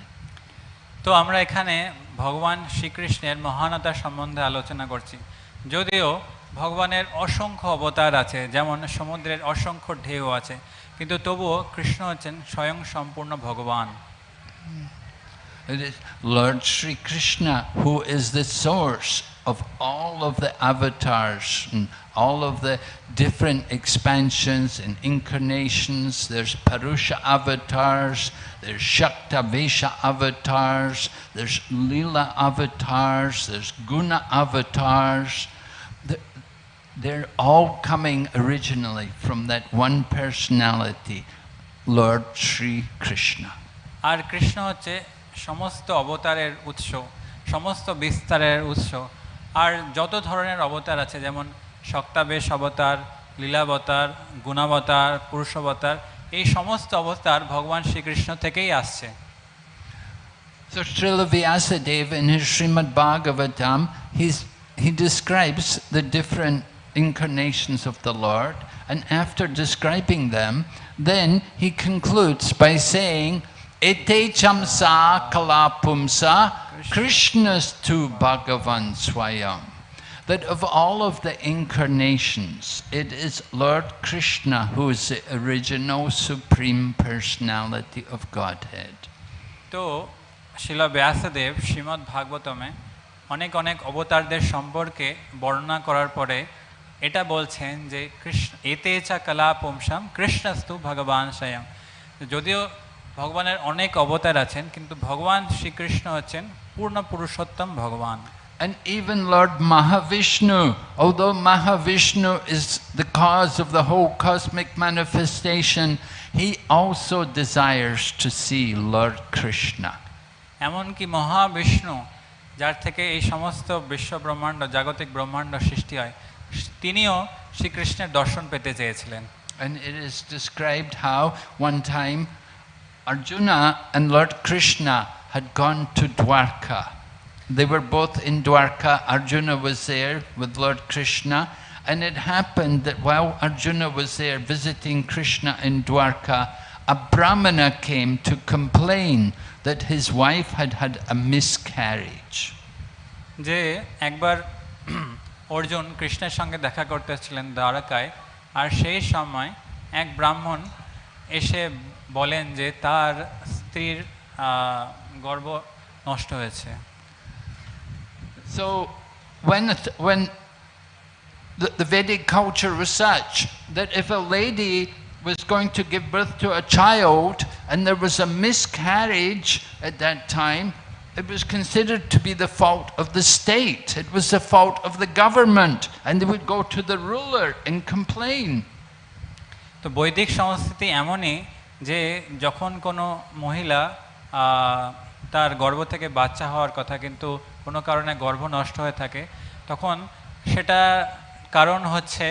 S2: তো আমরা এখানে ভগবান শ্রীকৃষ্ণের মহানতা সম্বন্ধে আলোচনা করছি যদিও ভগবানের অসংখ্য অবতার আছে যেমন সমুদ্রের অসংখ্য ঢেউ আছে কিন্তু তবুও কৃষ্ণ হচ্ছেন স্বয়ং সম্পূর্ণ ভগবান
S1: Lord Sri Krishna, who is the source of all of the avatars and all of the different expansions and incarnations. There's Purusha avatars, there's Shaktavesha avatars, there's Lila avatars, there's Guna avatars The- They're all coming originally from that one personality, Lord Sri Krishna.
S2: আর কৃষ্ণ হচ্ছে সমস্ত অবতারের উৎস সমস্ত বিস্তারের উৎস আর যত ধরনের অবতার আছে যেমন সক্তাবেশ অবতার লীলাবতার গুণাবতার পুরুষাবতার এই সমস্ত অবতার ভগবান শ্রীকৃষ্ণ থেকেই আসছে
S1: So Srila Vyasadeva in his Srimad Bhagavatam, he's, he describes the different incarnations of the Lord, and after describing them, then he concludes by saying, Ete chamsa kalapumsa Krishnas tu Bhagavan swayam. That of all of the incarnations, it is Lord Krishna who is the original Supreme Personality of Godhead.
S2: So, Srila Vyasadev, Srimad Bhagavatam, অনেক অনেক অবতারদের সম্পর্কে বর্ণনা করার পরে এটা বলছেন যে কৃষ্ণ এতে চা কলা পুংসাম কৃষ্ণস্তু ভগবান স্বয়ং যদিও ভগবানের অনেক অবতার আছেন কিন্তু ভগবান শ্রীকৃষ্ণ হচ্ছেন পূর্ণ পুরুষোত্তম ভগবান
S1: And even Lord Mahavishnu, although Mahavishnu is the cause of the whole cosmic manifestation, he also desires to see Lord Krishna.
S2: এমনকি মহাবিষ্ণু যার থেকে এই সমস্ত বিশ্ব ব্রহ্মাণ্ড জাগতিক ব্রহ্মাণ্ড সৃষ্টি হয় তিনিও শ্রীকৃষ্ণের দর্শন পেতে চেয়েছিলেন
S1: And it is described how one time Arjuna and Lord Krishna had gone to Dwarka. They were both in Dwarka. Arjuna was there with Lord Krishna. And it happened that while Arjuna was there visiting Krishna in Dwarka, a Brahmana came to complain that his wife had had a miscarriage.
S2: যে একবার অর্জুন কৃষ্ণের সঙ্গে দেখা করতে ছিলেন দ্বারকায় আর সেই সময় এক ব্রাহ্মণ এসে বলেন যে তার স্ত্রীর আহ, গর্ভ নষ্ট হয়েছে
S1: So when, it, when the, the Vedic culture was such that if a lady was going to give birth to a child and there was a miscarriage at that time, it was considered to be the fault of the state. It was the fault of the government. And they would go to the ruler and complain.
S2: তো বৈদিক সংস্কৃতি এমনই যে যখন কোনো মহিলা তার গর্ভ থেকে বাচ্চা হওয়ার কথা কিন্তু কোনো কারণে গর্ভ নষ্ট হয়ে থাকে, তখন সেটা কারণ হচ্ছে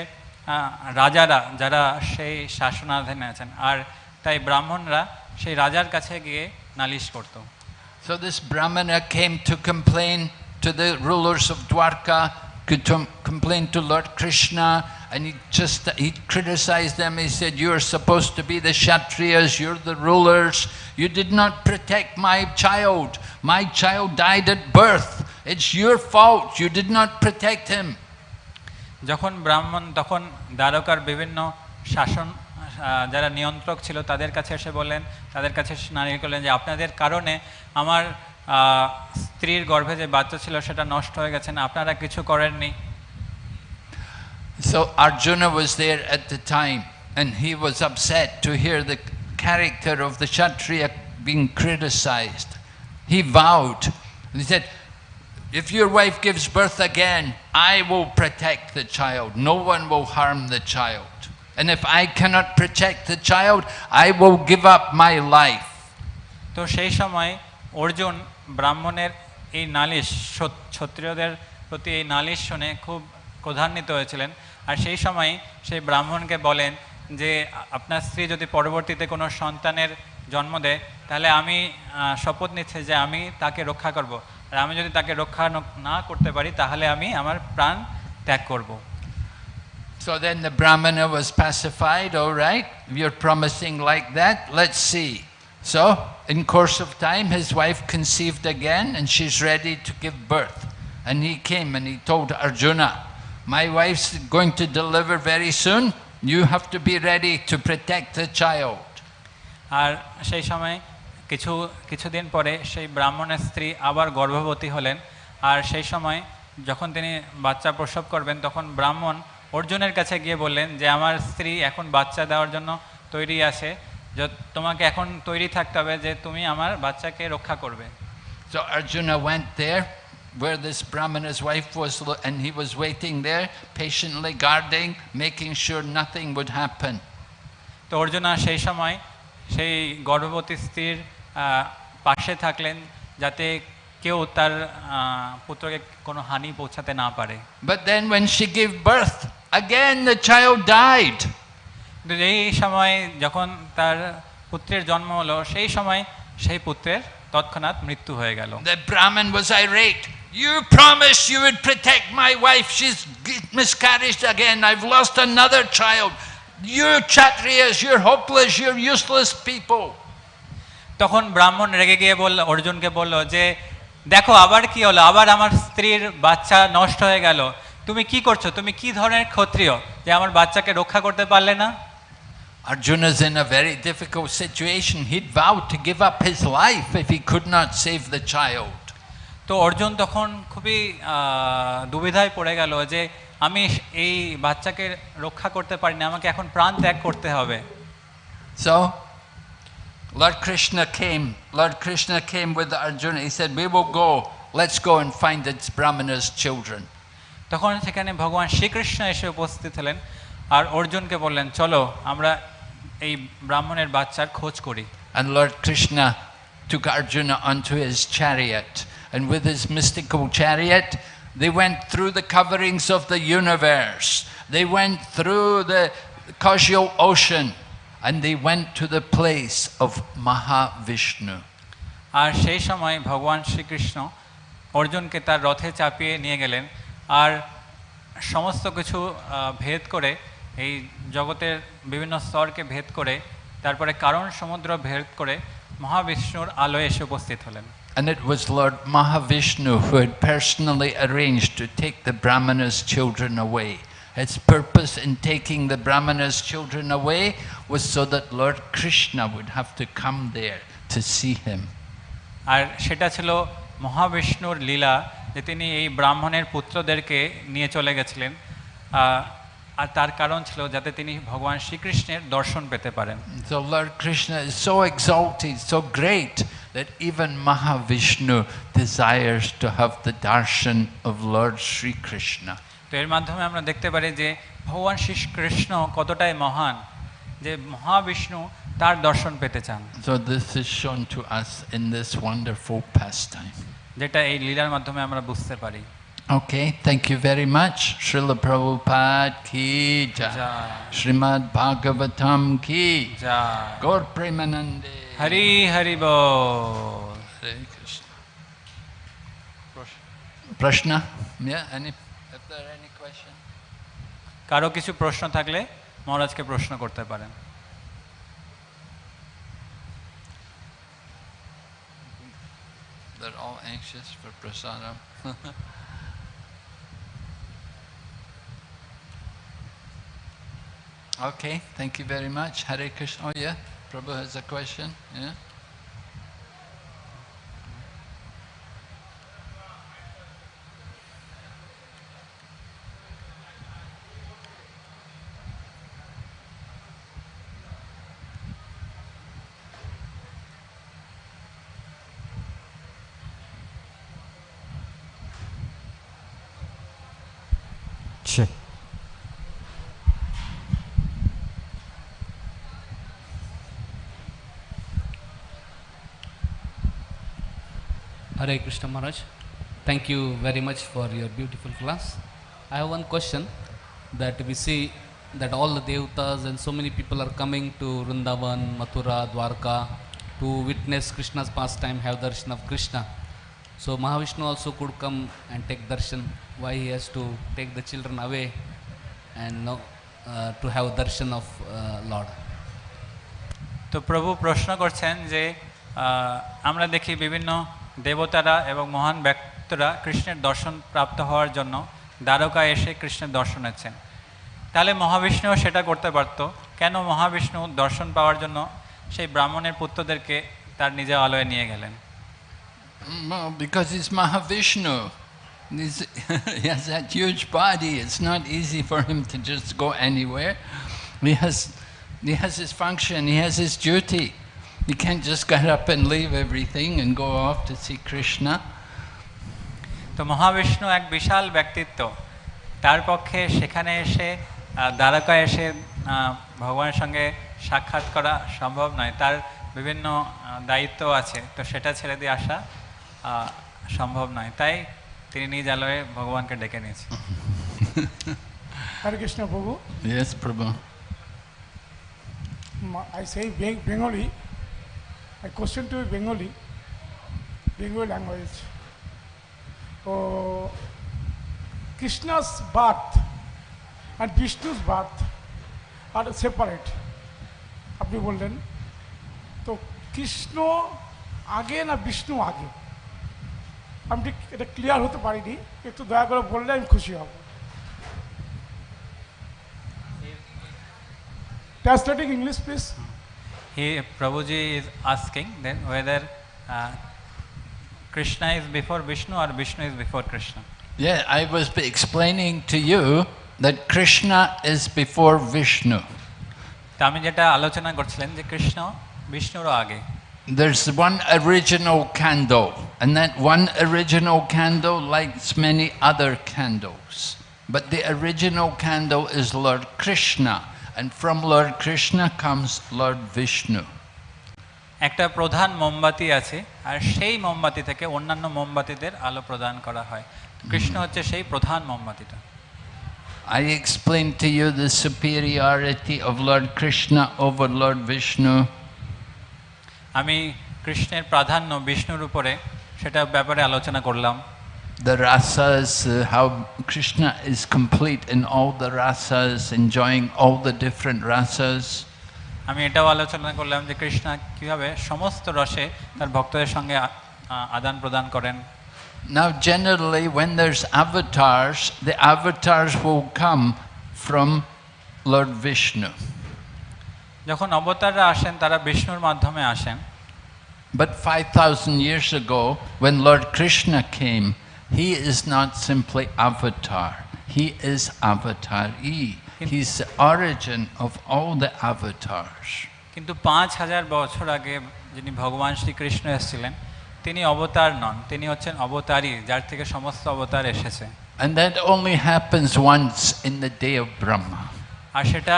S2: রাজারা যারা সেই শাসনাধীনে আছেন আর তাই ব্রাহ্মণরা সেই রাজার কাছে গিয়ে নালিশ করতো
S1: So this Brahmana came to complain to the rulers of Dwarka, could to complain to Lord Krishna, and he just he criticized them. He said, "You are supposed to be the Kshatriyas. You're the rulers. You did not protect my child. My child died at birth. It's your fault. You did not protect him."
S2: যখন ব্রাহ্মণ তখন দ্বারকার বিভিন্ন শাসন আহ, যারা নিয়ন্ত্রক ছিল তাদের কাছে এসে বললেন তাদের কাছে এসে নারী করলেন যে আপনাদের কারণে আমার আহ, স্ত্রীর গর্ভে যে বাচ্চা ছিল সেটা নষ্ট হয়ে গেছে না আপনারা কিছু করেননি
S1: So Arjuna was there at the time, and he was upset to hear the character of the Kshatriya being criticized. He vowed, he said, If your wife gives birth again, I will protect the child. No one will harm the child. And if I cannot protect the child, I will give up my life.
S2: তো সেই সময় অর্জুন ব্রাহ্মণের এই নালিশ ক্ষত্রিয়দের প্রতি এই নালিশ শুনে খুব ক্রধান্বিত হয়েছিলেন। আর সেই সময় সেই ব্রাহ্মণকে বলেন যে আপনার স্ত্রী যদি পরবর্তীতে কোনো সন্তানের জন্ম দেয় তাহলে আমি শপথ নিচ্ছি যে আমি তাকে রক্ষা করব। আর আমি যদি তাকে রক্ষা না করতে পারি তাহলে আমি আমার প্রাণ ত্যাগ করব।
S1: So then the Brahmana was pacified, all right, you're promising like that, let's see. So, in course of time, his wife conceived again and she's ready to give birth. And he came and he told Arjuna, my wife's going to deliver very soon, you have to be ready to protect the child.
S2: আর সেই সময় কিছু কিছুদিন পরে সেই ব্রাহ্মণের স্ত্রী আবার গর্ভবতী হলেন আর সেই সময় যখন তিনি বাচ্চা প্রসব করবেন তখন ব্রাহ্মণ অর্জুনের কাছে গিয়ে বললেন যে আমার স্ত্রী এখন বাচ্চা দেওয়ার জন্য তৈরি আছে যে তোমাকে এখন তৈরি থাকতে হবে যে তুমি আমার বাচ্চাকে রক্ষা করবে
S1: So Arjuna went there where this Brahmana's wife was, and he was waiting there, patiently guarding, making sure nothing would happen.
S2: তো অর্জুনা সেই সময় সেই গর্ভবতী স্ত্রীর পাশে থাকলেন যাতে কেউ তার পুত্রকে কোনো হানি পৌঁছাতে না পারে
S1: But then when she gave birth, again the child died.
S2: এই সময় যখন তার পুত্রের জন্ম হলো সেই সময় সেই পুত্রের তৎক্ষণাৎ মৃত্যু হয়ে গেল
S1: The Brahmin was irate. You promised you would protect my wife. She's miscarried again. I've lost another child. You're Kshatriyas, you're hopeless, you're useless people.
S2: তখন ব্রাহ্মণ রেগে গিয়ে বলল অর্জুনকে বলল যে দেখো আবার কি হলো? আবার আমার স্ত্রীর বাচ্চা নষ্ট হয়ে গেল। তুমি কি করছ? তুমি কি ধরনের ক্ষত্রিয় যে আমার বাচ্চাকে রক্ষা করতে পারলে না?
S1: Arjuna's in a very difficult situation. He'd vowed to give up his life if he could not save the child.
S2: তো অর্জুন তখন খুবই দুবিধায় পড়ে গেল যে আমি এই বাচ্চাকে রক্ষা করতে পারি না আমাকে এখন প্রাণ ত্যাগ করতে হবে।
S1: So, Lord Krishna came. Lord Krishna came with Arjuna. He said, We will go. Let's go and find its Brahmana's children.
S2: তখন সেখানে ভগবান শ্রীকৃষ্ণ এসে উপস্থিত হলেন আর অর্জুনকে বললেন চলো আমরা এই ব্রাহ্মণের বাচ্চার খোঁজ করি
S1: And Lord Krishna took Arjuna onto his chariot. And with his mystical chariot, they went through the coverings of the universe. They went through the causal ocean. And they went to the place of Mahavishnu.
S2: আর সেই সময় ভগবান শ্রীকৃষ্ণ অর্জুনকে তার রথে চাপিয়ে নিয়ে গেলেন আর সমস্ত কিছু আহ, ভেদ করে এই জগতের বিভিন্ন স্তরকে ভেদ করে তারপরে কারণ সমুদ্র ভেদ করে মহাবিষ্ণুর আলোয় এসে উপস্থিত হলেন
S1: And it was Lord Mahavishnu who had personally arranged to take the Brahmana's children away. Its purpose in taking the Brahmana's children away was so that Lord Krishna would have to come there to see him.
S2: আর সেটা ছিল মহাবিষ্ণুর লীলা যে তিনি এই ব্রাহ্মণের পুত্রদেরকে নিয়ে চলে গেছিলেন আহ, আর তার কারণ ছিল যাতে তিনি ভগবান শ্রীকৃষ্ণের দর্শন পেতে পারেন
S1: So Lord Krishna is so exalted, so great, that even Mahavishnu desires to have the darshan of Lord Sri Krishna.
S2: তো এর মাধ্যমে আমরা দেখতে পারি যে ভগবান শ্রীকৃষ্ণ কতটাই মহান যে মহাবিষ্ণু তার দর্শন পেতে চান
S1: So this is shown to us in this wonderful pastime.
S2: যেটা এই লীলার মাধ্যমে আমরা বুঝতে পারি
S1: Okay, thank you very much. Srila Prabhupada ki jai.
S2: Joy
S1: Srimad Bhagavatam ki.
S2: Joy
S1: Gaur Premanande.
S2: Hari Hari ball
S1: Hare Krishna. Prashna? Yeah, any, if there are any question?
S2: কারো কিছু প্রশ্ন থাকলে মহারাজকে প্রশ্ন করতে পারেন
S1: They're all anxious for prasadam. okay, thank you very much. Hare Krishna. Oh yeah, Prabhu has a question. Yeah.
S3: Hare Krishna Maharaj. Thank you very much for your beautiful class. I have one question that we see that all the devatas and so many people are coming to Vrindavan, Mathura, Dwarka to witness Krishna's pastime, have darshan of Krishna. So Mahavishnu also could come and take darshan. Why he has to take the children away and no, uh, to have darshan of uh, Lord?
S2: তো প্রভু প্রশ্ন করছেন যে আহ, আমরা দেখি বিভিন্ন দেবতারা এবং মহান ব্যক্তিরা কৃষ্ণের দর্শন প্রাপ্ত হওয়ার জন্য দ্বারকায় এসে কৃষ্ণের দর্শন নিচ্ছেন তাহলে মহাবিষ্ণুও সেটা করতে পারত কেন মহাবিষ্ণু দর্শন পাওয়ার জন্য সেই ব্রাহ্মণের পুত্রদেরকে তার নিজের আলয়ে নিয়ে গেলেন
S1: because he's Mahavishnu. He's, he has that huge body. It's not easy for him to just go anywhere. He has, he has his function. He has his duty. He can't just get up and leave everything and go off to see Krishna.
S2: তো মহাবিষ্ণু এক বিশাল ব্যক্তিত্ব তার পক্ষে সেখানে এসে আহ, দ্বারকায় এসে ভগবানের সঙ্গে সাক্ষাৎ করা সম্ভব নয় তার বিভিন্ন দায়িত্ব আছে তো সেটা ছেড়ে দিয়ে আসা সম্ভব নয় তাই তিনি নিজ আলোয় ভগবানকে ডেকে নিয়েছেন
S4: Hare Krishna Prabhu.
S1: Yes, Prabhu.
S4: Ma- I say Bengali. I question to Bengali, Bengali language. Oh, Krishna's birth and Vishnu's birth are separate. আপনি বললেন তো কৃষ্ণ আগে না বিষ্ণু আগে আমি ঠিক এটা ক্লিয়ার হতে পারিনি একটু দয়া করে বললে আমি খুশি হব Translating English, please.
S2: He, Prabhuji is asking then whether uh, Krishna is before Vishnu or Vishnu is before Krishna.
S1: Yeah, I was be- explaining to you that Krishna is before Vishnu.
S2: তা আমি যেটা আলোচনা করছিলেন যে কৃষ্ণ বিষ্ণুরও আগে
S1: There's one original candle, and that one original candle lights many other candles. But the original candle is Lord Krishna, And from Lord Krishna comes Lord Vishnu.
S2: একটা প্রধান মোমবাতি আছে আর সেই মোমবাতি থেকে অন্যান্য মোমবাতিদের আলো প্রদান করা হয় কৃষ্ণ হচ্ছে সেই প্রধান মোমবাতিটা
S1: I explained to you the superiority of Lord Krishna over Lord Vishnu.
S2: আমি কৃষ্ণের প্রাধান্য বিষ্ণুর উপরে সেটা ব্যাপারে আলোচনা করলাম
S1: The rasas, uh, how Krishna is complete in all the rasas, enjoying all the different rasas.
S2: আমি এটাও আলোচনা করলাম যে কৃষ্ণ কীভাবে সমস্ত রসে তার ভক্তদের সঙ্গে আ- আ- আদান প্রদান করেন
S1: Now, generally, when there's avatars, the avatars will come from Lord Vishnu.
S2: যখন অবতাররা আসেন তারা বিষ্ণুর মাধ্যমে আসেন
S1: But 5,000 years ago, when Lord Krishna came, he is not simply avatar. He is avatar E. He's the origin of all the avatars.
S2: কিন্তু পাঁচ হাজার বছর আগে যিনি ভগবান শ্রীকৃষ্ণ এসেছিলেন তিনি অবতার নন তিনি হচ্ছেন অবতারই যার থেকে সমস্ত অবতার এসেছে
S1: And that only happens once in the day of Brahma.
S2: আর সেটা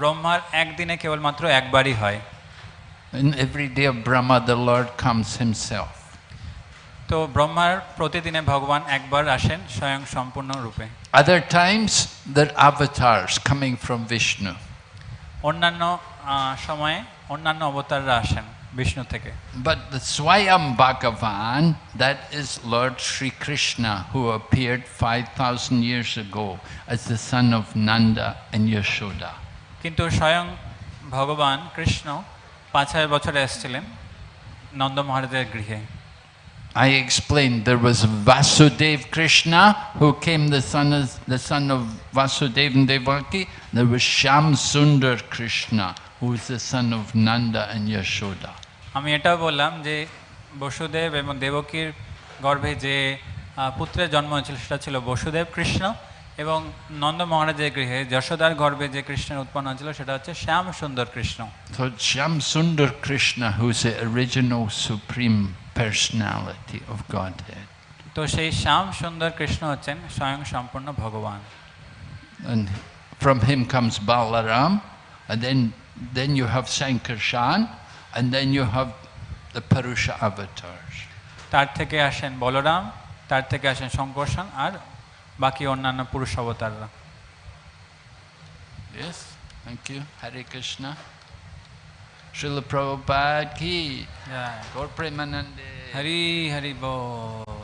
S2: ব্রহ্মার একদিনে কেবলমাত্র একবারই হয়
S1: In every day of Brahma, the Lord comes himself.
S2: তো ব্রহ্মার প্রতিদিনে ভগবান একবার আসেন স্বয়ং সম্পূর্ণ রূপে।
S1: আদার Times there avatars coming from Vishnu
S2: অন্যান্য সময়ে অন্যান্য অবতাররা আসেন বিষ্ণু থেকে।
S1: বাট দ্য সোয়াম ভগবান that is Lord Shri Krishna who appeared 5000 years go as the son of Nanda and Yashoda
S2: কিন্তু স্বয়ং ভগবান কৃষ্ণ পাঁচ হাজার বছরে এসেছিলেন নন্দ মহারাজের গৃহে।
S1: I explained there was Vasudev Krishna who came the son of, the son of Vasudev and Devaki. There was Shyamsundar Krishna who is the son of Nanda and Yashoda.
S2: আমি এটা বললাম যে বসুদেব এবং দেবকীর গর্ভে যে পুত্রের জন্ম হয়েছিল সেটা ছিল বসুদেব কৃষ্ণ এবং নন্দ মহারাজের গৃহে যশোদার গর্ভে যে কৃষ্ণের উৎপন্ন হয়েছিল সেটা হচ্ছে শ্যাম সুন্দর
S1: Krishna Shyamsundar Krishna who is original supreme personality of Godhead.
S2: তো সেই শ্যাম সুন্দর কৃষ্ণ হচ্ছেন স্বয়ং সম্পূর্ণ ভগবান
S1: And from him comes Balaram, and then, then you have Sankarshan, and then you have the Purusha avatars.
S2: তার থেকে আসেন বলরাম তার থেকে আসেন শঙ্কর্ষণ আর বাকি অন্যান্য পুরুষ অবতাররা
S1: Yes, thank you. Hare Krishna. Srila Prabhupada ki. Jai. Gaur Premanande.
S2: Hari Hari Bo.